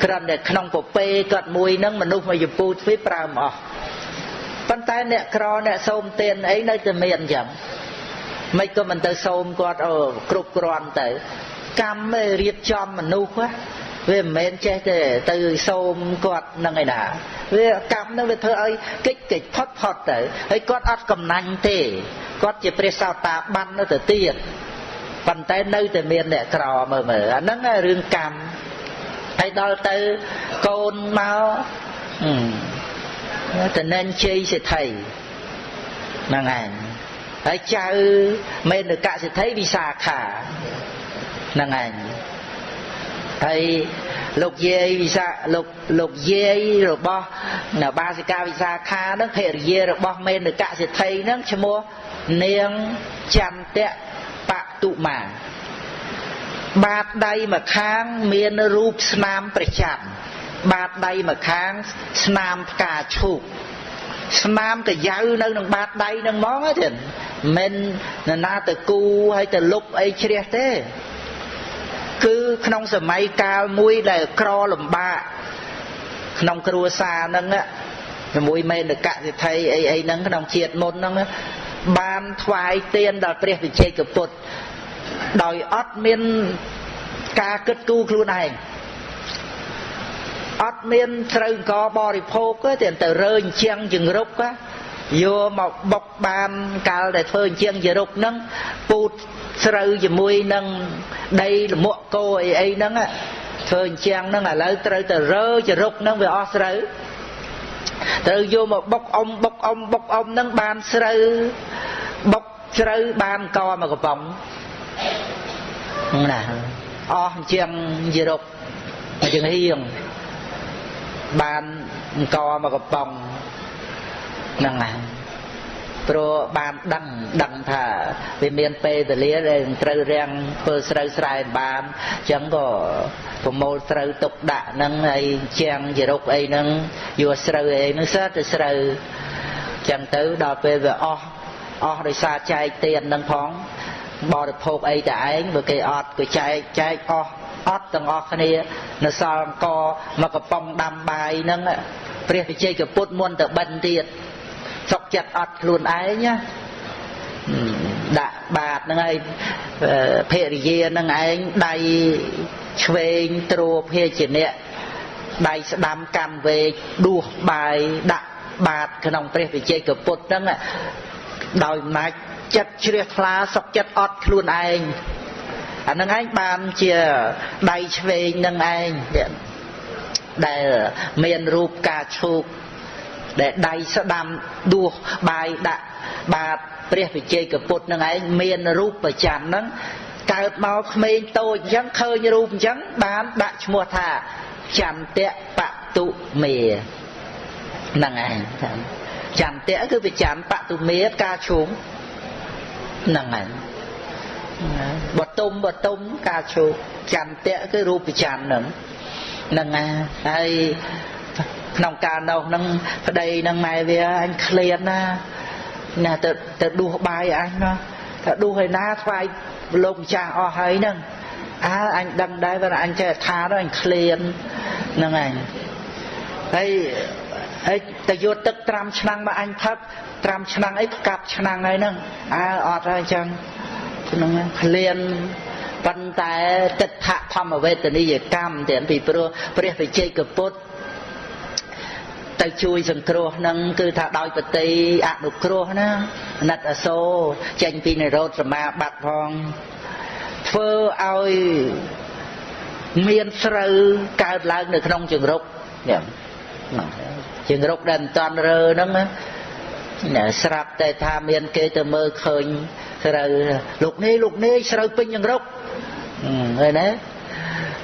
ក្រំតែក្នុងពពេគាត់មួយហ្នឹងមនុស្សមកចម្ពូទ្វីបប្រើមិនអស់ប៉ុន្តែអ្នកក្រអ្នកសូមទានអីនៅតែមានអញ្ចឹង មិនក៏មិនទៅសូមគាត់អូគ្រប់គ្រាន់ទៅ កម្មរៀបចំមនុស្សវាមិនមែនចេះទេទៅសូមគាត់នឹងឯណាវាកម្មនឹងវាធ្វើឲ្យកិច្ចកិច្ចផុតផុតទៅហើយគាត់អត់កំណាញ់ទេគាត់ជាព្រះសោតាបាននៅទៅទៀតប៉ុន្តែនៅតែមានអ្នកក្រមើលមើលអាហ្នឹងរឿងកម្មហើយដល់ទៅកូនមកតនិនជ័យសិទ្ធិហ្នឹងឯង ហើយចៅមេនកសិទ្ធិវិសាខាហ្នឹងឯងហើយលោកយាយវិសាលោកលោកយាយរបស់បាសិកាវិសាខាហ្នឹងភរិយារបស់មេនកសិទ្ធិហ្នឹងឈ្មោះនាងចន្តៈបតុមាបាតដៃម្ខាងមានរូបស្នាមព្រះច័ន្ទបាតដៃម្ខាងស្នាមផ្កាឈូកស្នាមកយ៉ៅនៅនឹងបាតដៃនឹងហ្មងទេ មិនណាទៅគូហើយទៅលុបអីជ្រះទេ គឺក្នុងសម័យកាលមួយដែលក្រលំបាកក្នុងគ្រួសារហ្នឹងជាមួយមេនកសិទ្ធិអីអីហ្នឹងក្នុងជាតិមុនហ្នឹងបានថ្វាយទានដល់ព្រះវិជ័យកពុទ្ធដោយអត់មានការគិតគូរខ្លួនឯងអត់មានត្រូវអង្គបរិភោគទេទៅរើអញ្ចឹងជង្រុក យកមកបុកបានកាលដែលធ្វើអញ្ចឹងជារុកហ្នឹងពូតស្រូវជាមួយនឹងដីលមកគោអីអីហ្នឹងធ្វើអញ្ចឹងហ្នឹងឥឡូវត្រូវទៅរើចរុកហ្នឹងវាអស់ស្រូវត្រូវយកមកបុកអុំបុកអុំបុកអុំហ្នឹងបានស្រូវបុកស្រូវបានកមកកំប៉ុងណាអស់អញ្ចឹងជារុកអញ្ចឹងហៀងបានអង្គមកកំប៉ុង ហ្នឹងហើយព្រោះបានដឹងដឹងថាវាមានពេលវេលាដែលត្រូវរាំងធ្វើស្រូវស្រែបានអញ្ចឹងក៏ប្រមូលស្រូវទុកដាក់ហ្នឹងហើយជាងជារុកអីហ្នឹងយកស្រូវអីហ្នឹងសើទៅស្រូវអញ្ចឹងទៅដល់ពេលវាអស់អស់ដោយសារចែកទៀនហ្នឹងផងបរិភោគអីតែឯងបើគេអត់ក៏ចែកចែកអស់អត់ទាំងអស់គ្នានៅសល់អង្គមកកំប៉ុងដាំបាយហ្នឹងព្រះវិជ័យកពុទ្ធមុនទៅបិណ្ឌទៀតសុក ចិត្តអត់ខ្លួនឯងណាដាក់បាតហ្នឹងហើយភរិយាហ្នឹងឯងដៃឆ្វេងទ្រួភេជ្ជៈដៃស្ដាំកាន់វែកដួសបាយដាក់បាតក្នុងព្រះវិជ័យកពុទ្ធហ្នឹងដោយអំណាចចិត្តជ្រះថ្លាសុកចិត្តអត់ខ្លួនឯងអានឹងឯងបានជាដៃឆ្វេងនឹងឯងដែលមានរូបការឈូក ដែលដៃស្ដាំដួសបាយដាក់បាតព្រះវិជ័យកពុទ្ធនឹងឯងមានរូបប្រច័នហ្នឹងកើតមកក្មេងតូចអញ្ចឹងឃើញរូបអញ្ចឹងបានដាក់ឈ្មោះថាចន្តៈបតុមេហ្នឹងឯងចន្តៈគឺប្រច័នបតុមេការឈូងហ្នឹងឯងបតុមបតុមការឈូកចន្តៈគឺរូបច័ន្ទហ្នឹងហ្នឹងហើយ ក្នុងការនោះហ្នឹងប្តីនឹងម៉ែវាអញឃ្លានណាណាទៅទៅដួសបាយអញណាថាដួសឯណាថ្វាយលោកម្ចាស់អស់ហើយហ្នឹងអើអញដឹងដែរបើអញចេះថាទៅអញឃ្លានហ្នឹងឯងហើយហើយទៅយកទឹកត្រាំឆ្នាំងមកអញផឹកត្រាំឆ្នាំងអីកាប់ឆ្នាំងហើយហ្នឹងអើអត់ហើយអញ្ចឹងហ្នឹងឃ្លានប៉ុន្តែទិដ្ឋធម្មវេទនីយកម្មទាំងពីព្រោះព្រះវិជ័យកពុទ្ធ ទៅជួយសង្គ្រោះនឹងគឺថាដោយបតីអនុគ្រោះណាណិតអសូរចេញពីនិរោធសមាបត្តិផងធ្វើឲ្យមានស្រូវកើតឡើងនៅក្នុងជង្រុកនេះជង្រុកដែលមិនតាន់រើហ្នឹងណាស្រាប់តែថាមានគេទៅមើលឃើញស្រូវលោកនេះលោកនេះស្រូវពេញជង្រុកឃើញទេ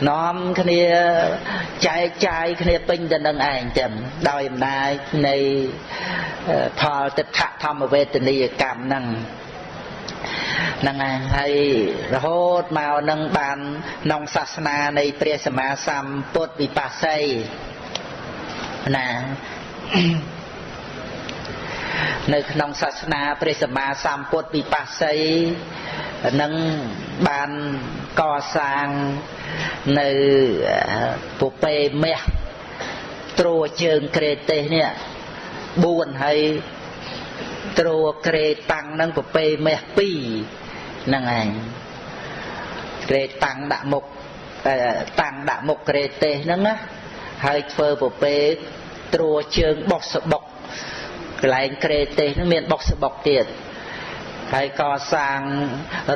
នាំគ្នាចែកចាយគ្នាពេញទៅនឹងឯងចឹងដោយអំណាចនៃផលទិដ្ឋធម្មវេទនីយកម្មហ្នឹងហ្នឹងហើយរហូតមកនឹងបានក្នុងសាសនានៃព្រះសម្មាសម្ពុទ្ធវិបស្សីណា នៅក្នុងសាសនាព្រះសម្មាសម្ពុទ្ធវិបស្សីនឹងបានកសាងនៅពុពេមាសត្រួជើងក្រេទេសនេះ4ហើយត្រួក្រេតាំងនឹងពុពេមាស2ហ្នឹងឯងក្រេតាំងដាក់មុខតាំងដាក់មុខក្រេទេសហ្នឹងណាហើយធ្វើពុពេត្រួជើងបោះសបុក កន្លែងក្រេទេសហ្នឹងមានបុកសបុកទៀតហើយកសាង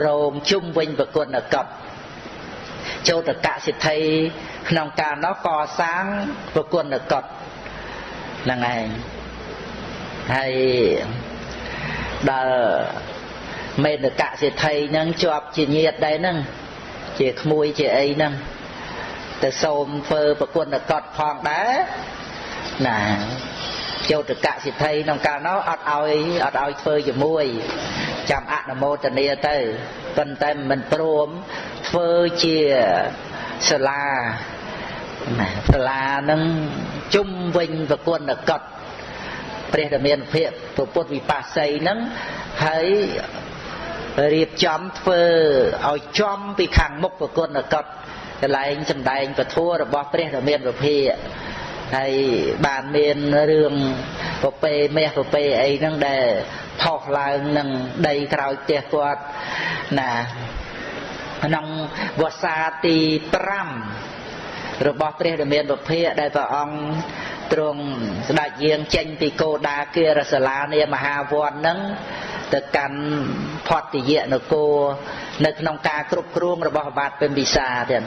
រោងជុំវិញប្រគុណកប់ចូលតកសិទ្ធិក្នុងកាលនោះកសាងប្រគុណកប់ហ្នឹងឯងហើយដល់មេនកសិទ្ធិហ្នឹងជាប់ជាញាតដែរហ្នឹងជាក្មួយជាអីហ្នឹងទៅសូមធ្វើប្រគុណកត់ផងដែរណា ចោតកសិទ្ធិក្នុងកាលនោះអត់ឲ្យអត់ឲ្យធ្វើជាមួយចាំអនុមោទនាទៅប៉ុន្តែមិនព្រមធ្វើជាសាលាណាសាលានឹងជុំវិញប្រគុណកត់ព្រះធមានភិកពុទ្ធវិបស្សីហ្នឹងហើយរៀបចំធ្វើឲ្យចំពីខាងមុខប្រគុណកត់កន្លែងសម្ដែងពធរបស់ព្រះធមានវិភិ ហើយបានមានរឿងពពេមាសពពេអីហ្នឹងដែលផុសឡើងនឹងដីក្រោយផ្ទះគាត់ណាក្នុងវស្សាទី5 របស់ព្រះរាមាបុព្វដែលព្រះអង្គទ្រង់ស្ដេចយាងចេញពីគោដាគារសាលានាមហាវត្តនឹងទៅកាន់ផតយៈនគរនៅក្នុងការគ្រប់គ្រងរបស់បាទពេញពិសាទៀត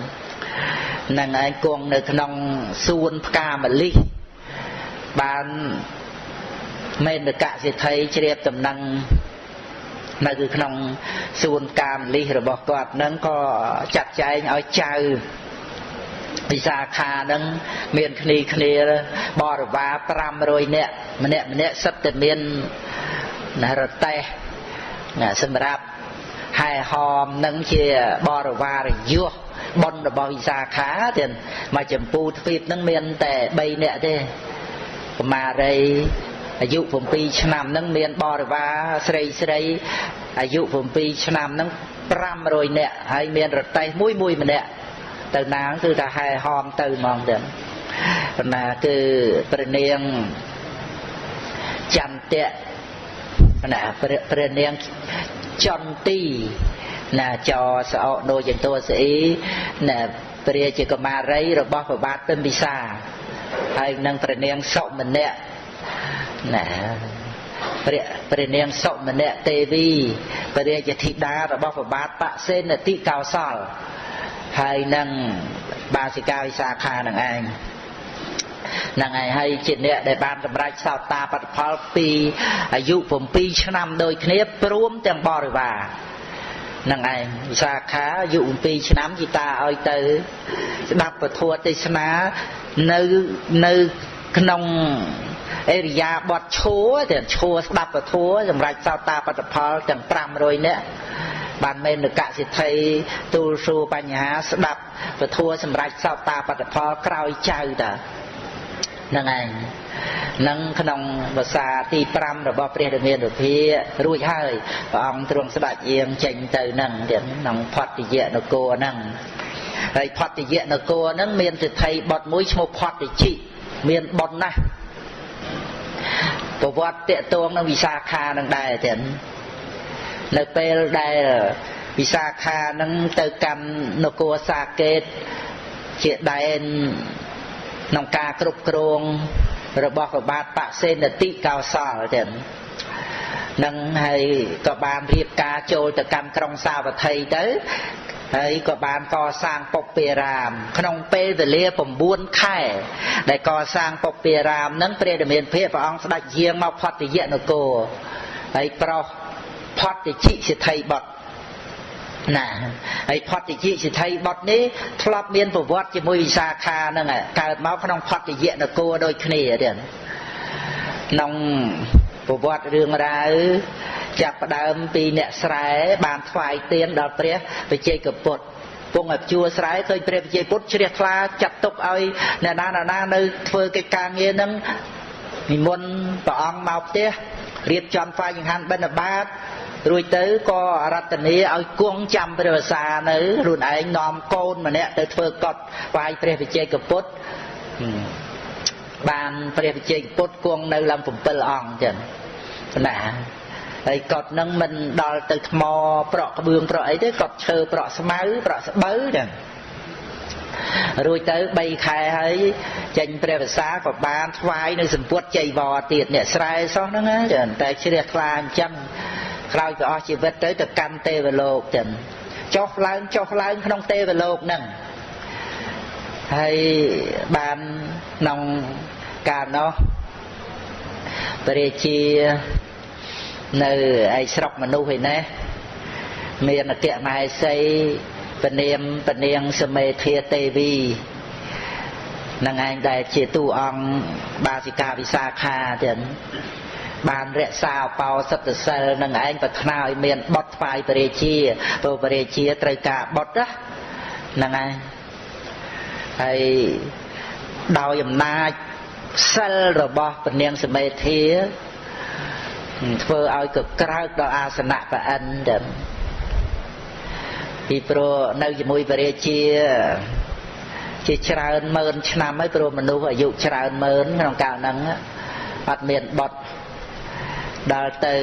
នឹងឯងគង់នៅក្នុងសួនផ្កាម្លិះបានមេនកសិទ្ធិជ្រាបដំណឹងនៅគឺក្នុងសួនកាមលិះរបស់គាត់នឹងក៏ចាត់ចែងឲ្យចៅ ពិសាខានឹងមានគ្នាគ្នាបរិវារ500នាក់ម្នាក់ម្នាក់សិតតែមានរតេះសម្រាប់ហែហោមនឹងជាបរិវារយុះប៉ុនរបស់វិសាខាទៀតមកចម្ពូទ្វីបនឹងមានតែ3នាក់ទេកមារីអាយុ7ឆ្នាំហ្នឹងមានបរិវារស្រីស្រីអាយុ7ឆ្នាំហ្នឹង500នាក់ហើយមានរតេះមួយមួយម្នាក់ ទៅណាគឺថាហែហោមទៅហ្មងទៅប៉ុន្តែគឺព្រះនាងចន្ទៈណាព្រះនាងចន្ទីណាចសអកដូចយ៉ាងតួស្អីណាព្រះជាកមារីរបស់ប្របាទពិមពិសាហើយនឹងព្រះនាងសុមនៈណាព្រះព្រះនាងសុមនៈទេវីព្រះរាជធីតារបស់ព្រះបាទបសេនតិកោសល ហើយនឹងបាសិកាវិសាខានឹងឯងនឹងឯងហើយជាអ្នកដែលបានសម្រេចសោតាបត្តផលពីអាយុ7ឆ្នាំដូចគ្នាព្រមទាំងបរិវារនឹងឯងវិសាខាអាយុ7ឆ្នាំជីតាឲ្យទៅស្ដាប់ពធទេសនានៅនៅក្នុងអេរិយាបថឈួរទាំងឈួរស្ដាប់ពធសម្រាប់សោតាបត្តផលទាំង500នាក់ បានមេនកសិទ្ធិទូលសួរបញ្ហាស្ដាប់ពធសម្រាប់សោតាបត្តផលក្រោយចៅតាហ្នឹងឯងនឹងក្នុងភាសាទី5របស់ព្រះរាមានុភារួចហើយព្រះអង្គទ្រង់ស្ដេចយាងចេញទៅនឹងទៀតក្នុងផតយៈនគរហ្នឹងហើយផតយៈនគរហ្នឹងមានសិទ្ធិបុត្រមួយឈ្មោះផតតិជិមានបុណ្យណាស់ប្រវត្តិតកតងនឹងវិសាខានឹងដែរចឹង នៅពេលដែលវិសាខានឹងទៅកម្មនគរសាកេតជាដែនក្នុងការគ្រប់គ្រងរបស់ប្របាទបសេនតិកោសលចឹងនឹងហើយក៏បានរៀបការចូលទៅកាន់ក្រុងសាវត្ថីទៅហើយក៏បានកសាងពុព្វារាម ក្នុងពេលវេលា9ខែ ដែលកសាងពុព្វារាមនឹងព្រះរាមាភិព្រះអង្គស្ដេចយាងមកផតយៈនគរហើយប្រោស ផតតិជិសិទ្ធិបុត្រណាហើយផតយៈសិទ្ធិបុត្រនេះធ្លាប់មានប្រវត្តិជាមួយវិសាខាហ្នឹងកើតមកក្នុងផតយៈនគរដូចគ្នាទៀតក្នុងប្រវត្តិរឿងរ៉ាវចាប់ផ្ដើមពីអ្នកស្រែបានថ្វាយទៀនដល់ព្រះវិជ័យកពុទ្ធពងឲ្យជួស្រែឃើញព្រះវិជ័យពុទ្ធជ្រះថ្លាចាត់ទុកឲ្យអ្នកណាណាណានៅធ្វើកិច្ចការងារហ្នឹងនិមន្តព្រះអង្គមកផ្ទះរៀបចំថ្វាយចង្ហាន់បិណ្ឌបាត រួចទៅក៏រតនីឲ្យគង់ចាំព្រះវសានៅខ្លួនឯងនាំកូនម្នាក់ទៅធ្វើកត់វាយព្រះវិជ័យកពុទ្ធបានព្រះវិជ័យពុទ្ធគង់នៅឡើង7អង្គចឹងណាហើយកត់នឹងមិនដល់ទៅថ្មប្រក់ក្បឿងប្រក់អីទេកត់ឈើប្រក់ស្មៅប្រក់ស្បូវចឹងរួចទៅ3ខែហើយចេញព្រះវិសាក៏បានថ្វាយនៅសម្ពុតចៃវរទៀតអ្នកស្រែសោះហ្នឹងចឹងតែជ្រះថ្លាអញ្ចឹង ក្រោយទៅអស់ជីវិតទៅទៅកាន់ទេវលោកចឹងចុះឡើងចុះឡើងក្នុងទេវលោកហ្នឹងហើយបានក្នុងកាលនោះព្រះជានៅឯស្រុកមនុស្សឯណាមានអគ្គមហេសីពនាមពនាងសមេធាទេវីនឹងឯងដែលជាទូអង្គបាសិកាវិសាខាទៀត បានរក្សាបោសិទ្ធសិលនឹងឯងប្រាថ្នាឲ្យមានបុតថ្វាយព្រះរាជាព្រោះព្រះរាជាត្រូវការបុតហ្នឹងឯងហើយដោយអំណាចសិលរបស់ពនាងសមេធាធ្វើឲ្យកក្រើកដល់អាសនៈប្រអិនទៅពីព្រោះនៅជាមួយព្រះរាជាជាច្រើនម៉ឺនឆ្នាំហើយព្រោះមនុស្សអាយុច្រើនម៉ឺនក្នុងកាលហ្នឹងអត់មានបត់ ដល់ទៅ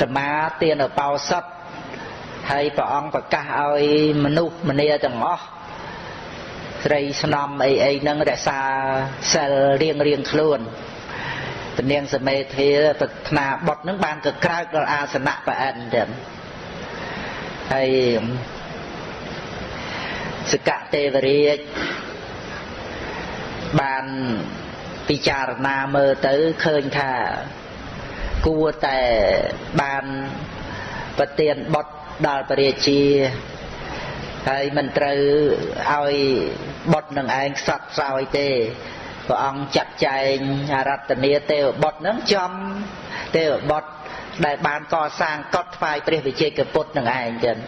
សមាទានបោសុតហើយព្រះអង្គប្រកាសឲ្យមនុស្សម្នាទាំងអស់ស្រីស្នំអីអីហ្នឹងរក្សាសិលរៀងរៀងខ្លួនពនាងសមេធាប្រាថ្នាបុតនឹងបានកក្រើកដល់អាសនៈប្រអិនទៀតហើយសកទេវរាជបានពិចារណាមើលទៅឃើញថា គួរតែបានប្រទានបុតដល់ព្រះរាជាហើយមិនត្រូវឲ្យបុតនឹងឯងខ្សត់ស្រោយទេព្រះអង្គចាត់ចែងអរតនីទេវបុត្រនឹងចំទេវបុត្រដែលបានកសាងកត់ថ្វាយព្រះវិជ័យកពុទ្ធនឹងឯងចឹង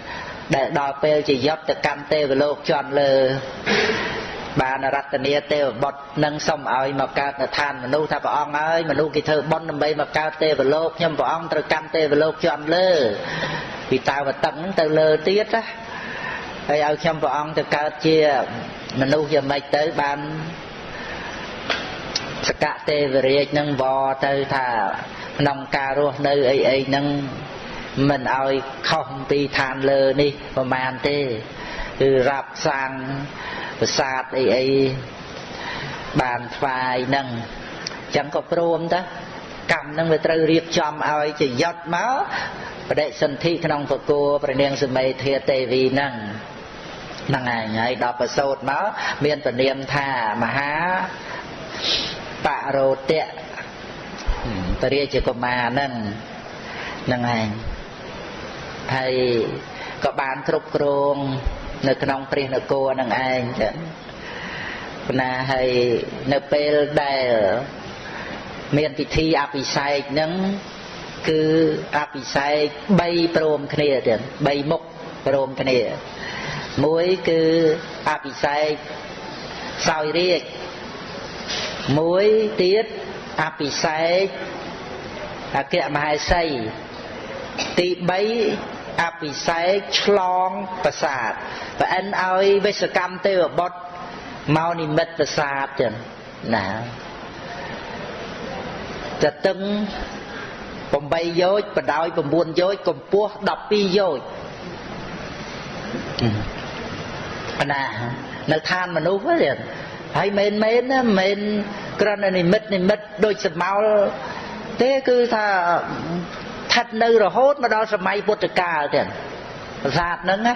ដែលដល់ពេលជាយប់ទៅកាន់ទេវលោកជន់លើ បានរតនីទេវបុត្រនឹងសុំឲ្យមកកើតនៅឋានមនុស្សថាព្រះអង្គហើយមនុស្សគេធ្វើបុណ្យដើម្បីមកកើតទេវលោកខ្ញុំព្រះអង្គត្រូវកាន់ទេវលោកជន់លើពីតាវតឹងទៅលើទៀតណាហើយឲ្យខ្ញុំព្រះអង្គទៅកើតជាមនុស្សយ៉ាងម៉េចទៅបានសកទេវរាជនឹងវទៅថាក្នុងការរស់នៅអីអីហ្នឹងមិនឲ្យខុសពីឋានលើនេះប្រមាណទេគឺរាប់សាង ប្រាសាទអីអីបានថ្វាយហ្នឹងអញ្ចឹងក៏ព្រមទៅកម្មហ្នឹងវាត្រូវរៀបចំឲ្យជាយត់មកបដិសន្ធិក្នុងពគោព្រះនាងសមេធាទេវីហ្នឹងហ្នឹងឯងហើយដល់ប្រសូតមកមានពនាមថាមហាបរោតៈពរាជកុមារហ្នឹងហ្នឹងឯងហើយក៏បានគ្រប់គ្រង នៅក្នុងព្រះនគរនឹងឯងចឹងប៉ុន្តែហើយនៅពេលដែលមានពិធីអភិសេកហ្នឹងគឺអភិសេក3ព្រមគ្នាទៀត3មុខព្រមគ្នាមួយគឺអភិសេកសោយរាជមួយទៀតអភិសេកអគ្គមហេសីទី3 អភិសេកឆ្លងប្រាសាទប្រអិនឲ្យវិសកម្មទេវបុត្រមកនិមិត្តប្រាសាទចឹងណាតតឹង8យោជបដោយ9យោជកម្ពស់12យោជណានៅឋានមនុស្សហ្នឹងហើយមែនមែនណាមិនគ្រាន់តែនិមិត្តនិមិត្តដូចសមោលទេគឺថា ស្ថិតនៅរហូតមកដល់សម័យពុទ្ធកាលទៀតប្រាសាទហ្នឹងណា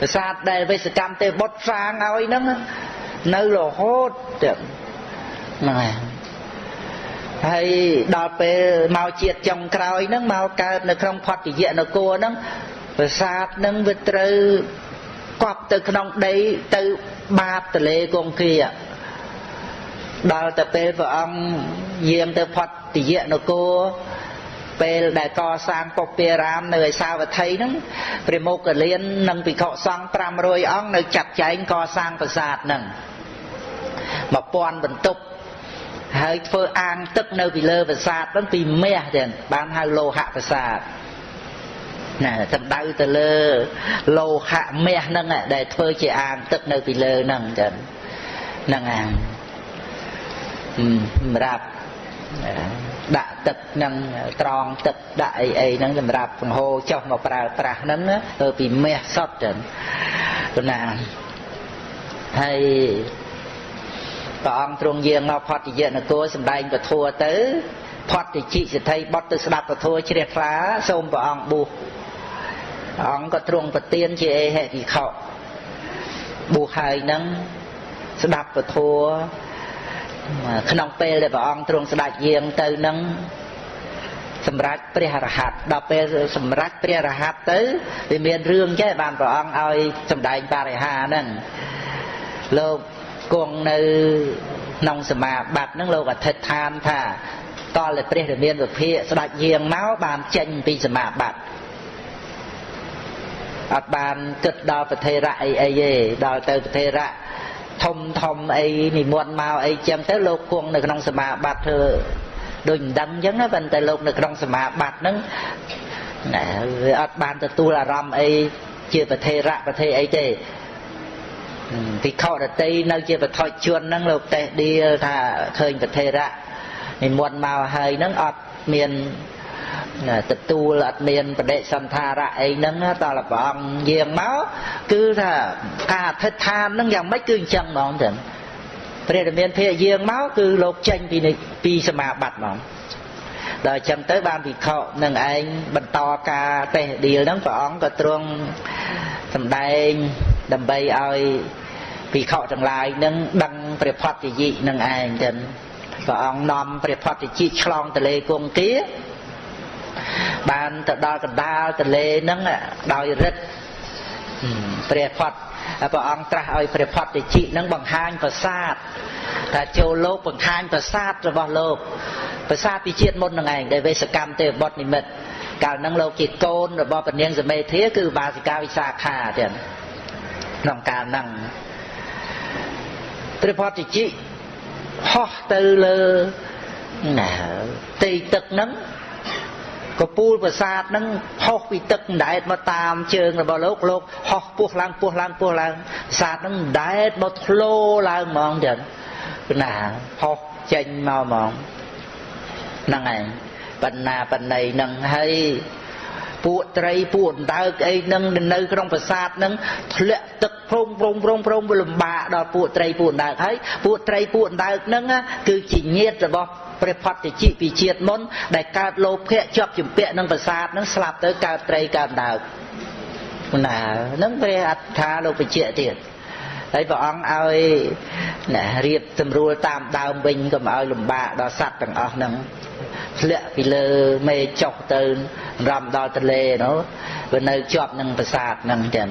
ប្រាសាទដែលវេសកម្មទេបុតសាងឲ្យហ្នឹងនៅរហូតទៀតហ្នឹងហើយហើយដល់ពេលមកជាតិចុងក្រោយហ្នឹងមកកើតនៅក្នុងផតយៈនគរហ្នឹងប្រាសាទហ្នឹងវាត្រូវកប់ទៅក្នុងដីទៅបាតទលេគង្គាដល់ទៅពេលព្រះអង្គយាងទៅផតទយៈនគរ ពេលដែលកសាងពុព្វារាមនៅឯសាវត្ថីហ្នឹងព្រះមុគលាននិងភិក្ខុសង្ឃ500អង្គនៅចាត់ចែងកសាងប្រាសាទហ្នឹង1000បន្ទប់ហើយធ្វើអាងទឹកនៅពីលើប្រាសាទហ្នឹងពីមាសទាំងបានហៅលោហៈប្រាសាទណាសម្ដៅទៅលើលោហៈមាសហ្នឹងដែលធ្វើជាអាងទឹកនៅពីលើហ្នឹងចឹងហ្នឹងអាងសម្រាប់ ដាក់ទឹកនឹងត្រង់ទឹកដាក់អីអីហ្នឹងសម្រាប់បង្ហូរចុះមកប្រើប្រាស់ហ្នឹងទៅពីមាសសុទ្ធចឹងណាហើយព្រះអង្គទ្រង់យាងមកផតយនគរសម្ដែងពធัวទៅផតតិជិសិទ្ធិបុតទៅស្ដាប់ពធัวជ្រះថ្លាសូមព្រះអង្គបួសអង្គក៏ទ្រង់ប្រទានជាអេហិភិក្ខុបួសហើយនឹងស្ដាប់ពធัว ក្នុងពេលដែលព្រះអង្គទ្រង់ស្ដេចយាងទៅនឹងសម្រាប់ព្រះរហ័តដល់ពេលសម្រាប់ព្រះរហ័តទៅវាមានរឿងចេះបានព្រះអង្គឲ្យសម្ដែងបរិហាហ្នឹងលោកគង់នៅក្នុងសមាបត្តិហ្នឹងលោកអធិដ្ឋានថាតលតែព្រះរាមាវិភាកស្ដេចយាងមកបានចេញពីសមាបត្តិអត់បានគិតដល់ប្រធេរៈអីអីទេដល់ទៅប្រធេរៈ ធំធំអីនិមន្តមកអីចឹងទៅលោកគង់នៅក្នុងសមាបត្តិធ្វើដូចមិនដឹងចឹងណាប៉ុន្តែលោកនៅក្នុងសមាបត្តិហ្នឹងណាវាអត់បានទទួលអារម្មណ៍អីជាប្រធេរៈប្រធេអីទេភិក្ខុរតីនៅជាបឋិជនហ្នឹងលោកតេះដៀលថាឃើញប្រធេរៈនិមន្តមកហើយហ្នឹងអត់មាន ទទួលអត់មានបដិសន្ធារៈអីហ្នឹងតើព្រះអង្គយាងមកគឺថាការអធិដ្ឋានហ្នឹងយ៉ាងម៉េចគឺអញ្ចឹងហ្មងចឹងព្រះរាមាភិយយាងមកគឺលោកចេញពីពីសមាបត្តិហ្មងដល់អញ្ចឹងទៅបានវិខនឹងឯងបន្តការតេះដៀលហ្នឹងព្រះអង្គក៏ទ្រង់សម្ដែងដើម្បីឲ្យភិក្ខុទាំងឡាយនឹងដឹងព្រះផតយិនឹងឯងចឹងព្រះអង្គនាំព្រះផតយិឆ្លងទលេគង្គា បានទៅដល់កណ្ដាលទលេហ្នឹងដោយរិទ្ធព្រះផតព្រះអង្គត្រាស់ឲ្យព្រះផតតិជិនឹងបង្ហាញប្រាសាទថាចូលលោកបង្ហាញប្រាសាទរបស់លោកប្រាសាទពីជាតិមុននឹងឯងដែលវេសកម្មទេវបុត្រនិមិត្តកាលហ្នឹងលោកជាកូនរបស់ពនាងសមេធាគឺបាសិកាវិសាខាទៀតក្នុងកាលហ្នឹងព្រះផតតិជិហោះទៅលើណាទីទឹកហ្នឹង កពូលប្រាសាទហ្នឹងហោះពីទឹកដែតមកតាមជើងរបស់លោកលោកហោះពោះឡើងពោះឡើងពោះឡើងប្រាសាទហ្នឹងដែតមកធ្លោឡើងហ្មងចឹងណាហោះចេញមកហ្មងហ្នឹងឯងបណ្ណាបណ្ណៃហ្នឹងហើយពួកត្រីពួកអណ្ដើកអីហ្នឹងនៅក្នុងប្រាសាទហ្នឹងធ្លាក់ទឹកព្រមព្រមព្រមព្រមវាលំបាកដល់ពួកត្រីពួកអណ្ដើកហើយពួកត្រីពួកអណ្ដើកហ្នឹងគឺជាញាតរបស់ ព្រះផតតិជីពីជាតិមុន ដែលកើតលោភៈជាប់ជំពាក់នឹងប្រាសាទនឹងស្លាប់ទៅកើតត្រីកើតដើកណានឹងព្រះអត្ថាលោកបញ្ជាក់ទៀតហើយព្រះអង្គឲ្យណារៀបសម្រួលតាមដើមវិញកុំឲ្យលំបាកដល់សត្វទាំងអស់ហ្នឹងធ្លាក់ពីលើមេចុះទៅរំដល់ទលេនោះវានៅជាប់នឹងប្រាសាទហ្នឹងចឹង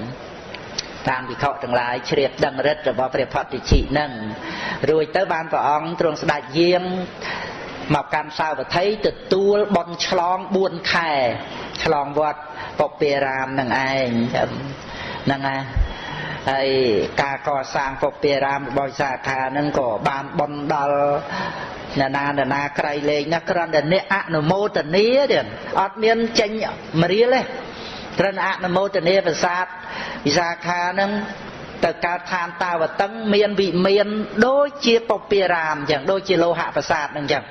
តាមវិខទាំងឡាយជ្រាបដឹងរិទ្ធរបស់ព្រះផតតិជីហ្នឹងរួចទៅបានព្រះអង្គទ្រង់ស្ដេចយាងមកកាន់សាវត្ថីទទួលបន់ឆ្លង4ខែឆ្លងវត្តពពារាមនឹងឯងហ្នឹងហើយហើយការកសាងពពារាមរបស់សាខានឹងក៏បានបន់ដល់ណានាណាក្រៃលែងណាគ្រាន់តែអ្នកអនុមោទនាទៀតអត់មានចេញមរៀលទេ ត្រឹមអនុមោទនាប្រាសាទវិសាខានឹងទៅកើតឋានតាវតឹងមានវិមានដូចជាពពារាមអញ្ចឹងដូចជាលោហៈប្រាសាទហ្នឹងអញ្ចឹង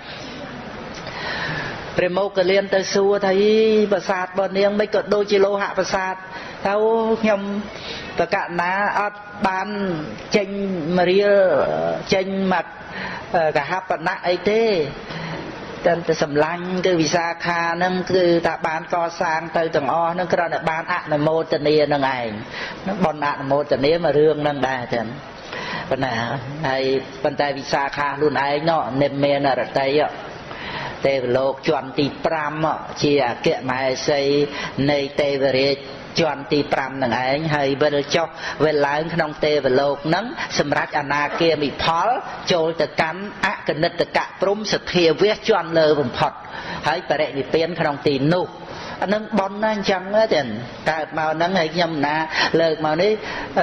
ព្រះមកលៀនទៅសួរថាអីប្រាសាទរបស់នាងមិនក៏ដូចជាលោហៈប្រាសាទទៅខ្ញុំតកណាអត់បានចេញមរៀលចេញមកកហបណៈអីទេ តែតែសម្លាញ់គឺវិសាខាហ្នឹងគឺថាបានកសាងទៅទាំងអស់ហ្នឹងគ្រាន់តែបានអនុមោទនានឹងឯងហ្នឹងបនអនុមោទនាមករឿងហ្នឹងដែរចឹងប៉ុន្តែហើយប៉ុន្តែវិសាខាខ្លួនឯងណោះនិមមានរតីទេវលោកជាន់ទី5ជាអគ្គមហេសីនៃទេវរាជ ជាន់ទី5នឹងឯងហើយវិលចុះវិលឡើងក្នុងទេវលោកនឹងសម្រាប់អនាគាមិផល ចូលទៅកាន់អកនិតកៈព្រំសធាវៈជាន់លើបំផុតហើយបរិនិព្វានក្នុងទីនោះអានឹងប៉ុនណាអញ្ចឹងទេកើតមកហ្នឹងហើយខ្ញុំណាលើកមកនេះ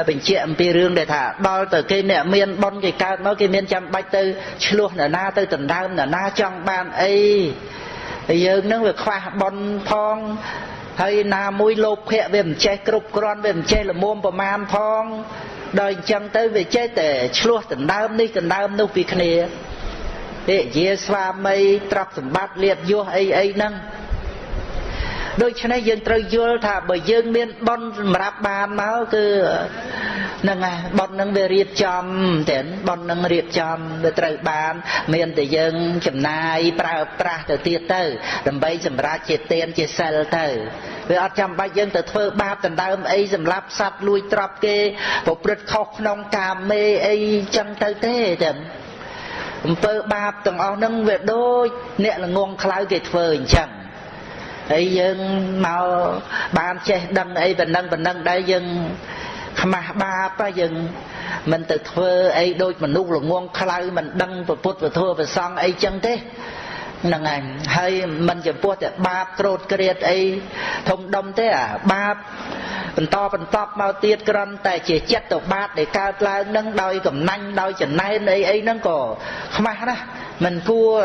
បញ្ជាក់អំពីរឿងដែលថាដល់ទៅគេអ្នកមានប៉ុនគេកើតមកគេមានចាំបាច់ទៅឆ្លោះនរណាទៅដណ្ដើមនរណាចង់បានអីយើងនឹងវាខ្វះប៉ុនផង ហើយណាមួយលោភៈវាមិនចេះគ្រប់គ្រាន់វាមិនចេះល្មមប្រមាណផងដល់អញ្ចឹងទៅវាចេះតែឆ្លោះដណ្ដើមនេះដណ្ដើមនោះពីគ្នាទេជាស្វាមីទ្រព្យសម្បត្តិលៀបយោះអីអីហ្នឹង ដូច្នេះយើងត្រូវយល់ថាបើយើងមានប៉ុនសម្រាប់បានមកគឺហ្នឹងហើយប៉ុនហ្នឹងវារៀបចំតែប៉ុនហ្នឹងរៀបចំវាត្រូវបាន មានតែយើងចំណាយប្រើប្រាស់ទៅទៀតទៅដើម្បីសម្រាប់ជាទានជាសិលទៅវាអត់ចាំបាច់យើងទៅធ្វើបាបដណ្ដើមអីសម្រាប់សត្វលួចទ្រព្យគេប្រព្រឹត្តខុសក្នុងកាមេអីចឹងទៅទេតែអំពើបាបទាំងអស់ហ្នឹងវាដូចអ្នកល្ងងខ្លៅគេធ្វើអញ្ចឹង ហើយយើងមកបានចេះដឹងអីប៉ុណ្ណឹងប៉ុណ្ណឹងដែរយើងខ្មាស់បាបយើងមិនទៅធ្វើអីដូចមនុស្សល្ងងខ្លៅមិនដឹងពុទ្ធពធប្រសង់អីចឹងទេហ្នឹងហើយហើយមិនចំពោះតែបាបក្រោតក្រៀតអីធំដុំទេអាបាបបន្តបន្តមកទៀតក្រំតែជាចិត្តទៅបាបដែលកើតឡើងនឹងដោយកំណាញ់ដោយចំណែនអីអីហ្នឹងក៏ខ្មាស់ណាស់ មិនគួរ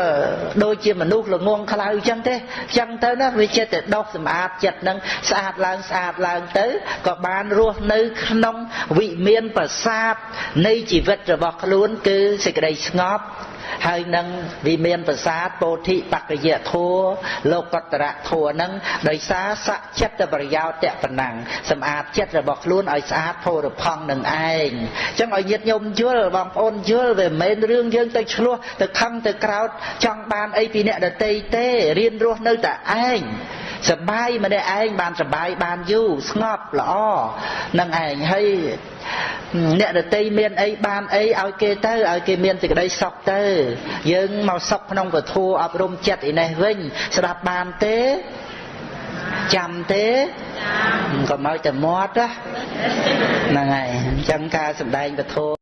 ដូចជាមនុស្សល្ងងខ្លៅចឹងទេចឹងទៅណាវាចិត្តតែដោះសម្អាតចិត្តនឹងស្អាតឡើងស្អាតឡើងទៅក៏បានរស់នៅក្នុងវិមានប្រសាទនៃជីវិតរបស់ខ្លួនគឺសេចក្តីស្ងប់ ហើយនឹងវិមានប្រាសាទពោធិបក្កយធัวលោកតរៈធัวនឹងដោយសារសច្ចិត្តប្រយោជន៍តប៉ុណ្ណឹងសម្អាតចិត្តរបស់ខ្លួនឲ្យស្អាតផូរផង់នឹងឯងអញ្ចឹងឲ្យញាតិញោមយល់បងប្អូនយល់វាមិនមែនរឿងយើងទៅឆ្លោះទៅខឹងទៅក្រោតចង់បានអីពីអ្នកដតីទេរៀនរស់នៅតែឯងសបាយម្នាក់ឯងបានសបាយបានយូរស្ងប់ល្អនឹងឯងហើយ អ្នកដតីមានអីបានអីឲ្យគេទៅឲ្យគេមានសេចក្តីសុខទៅ យើងមកសុខក្នុងពធអប់រំចិត្តឯនេះវិញ ស្ដាប់បានទេចាំទេកុំឲ្យតែមាត់ហ្នឹងហើយអញ្ចឹងការសំដែងពធ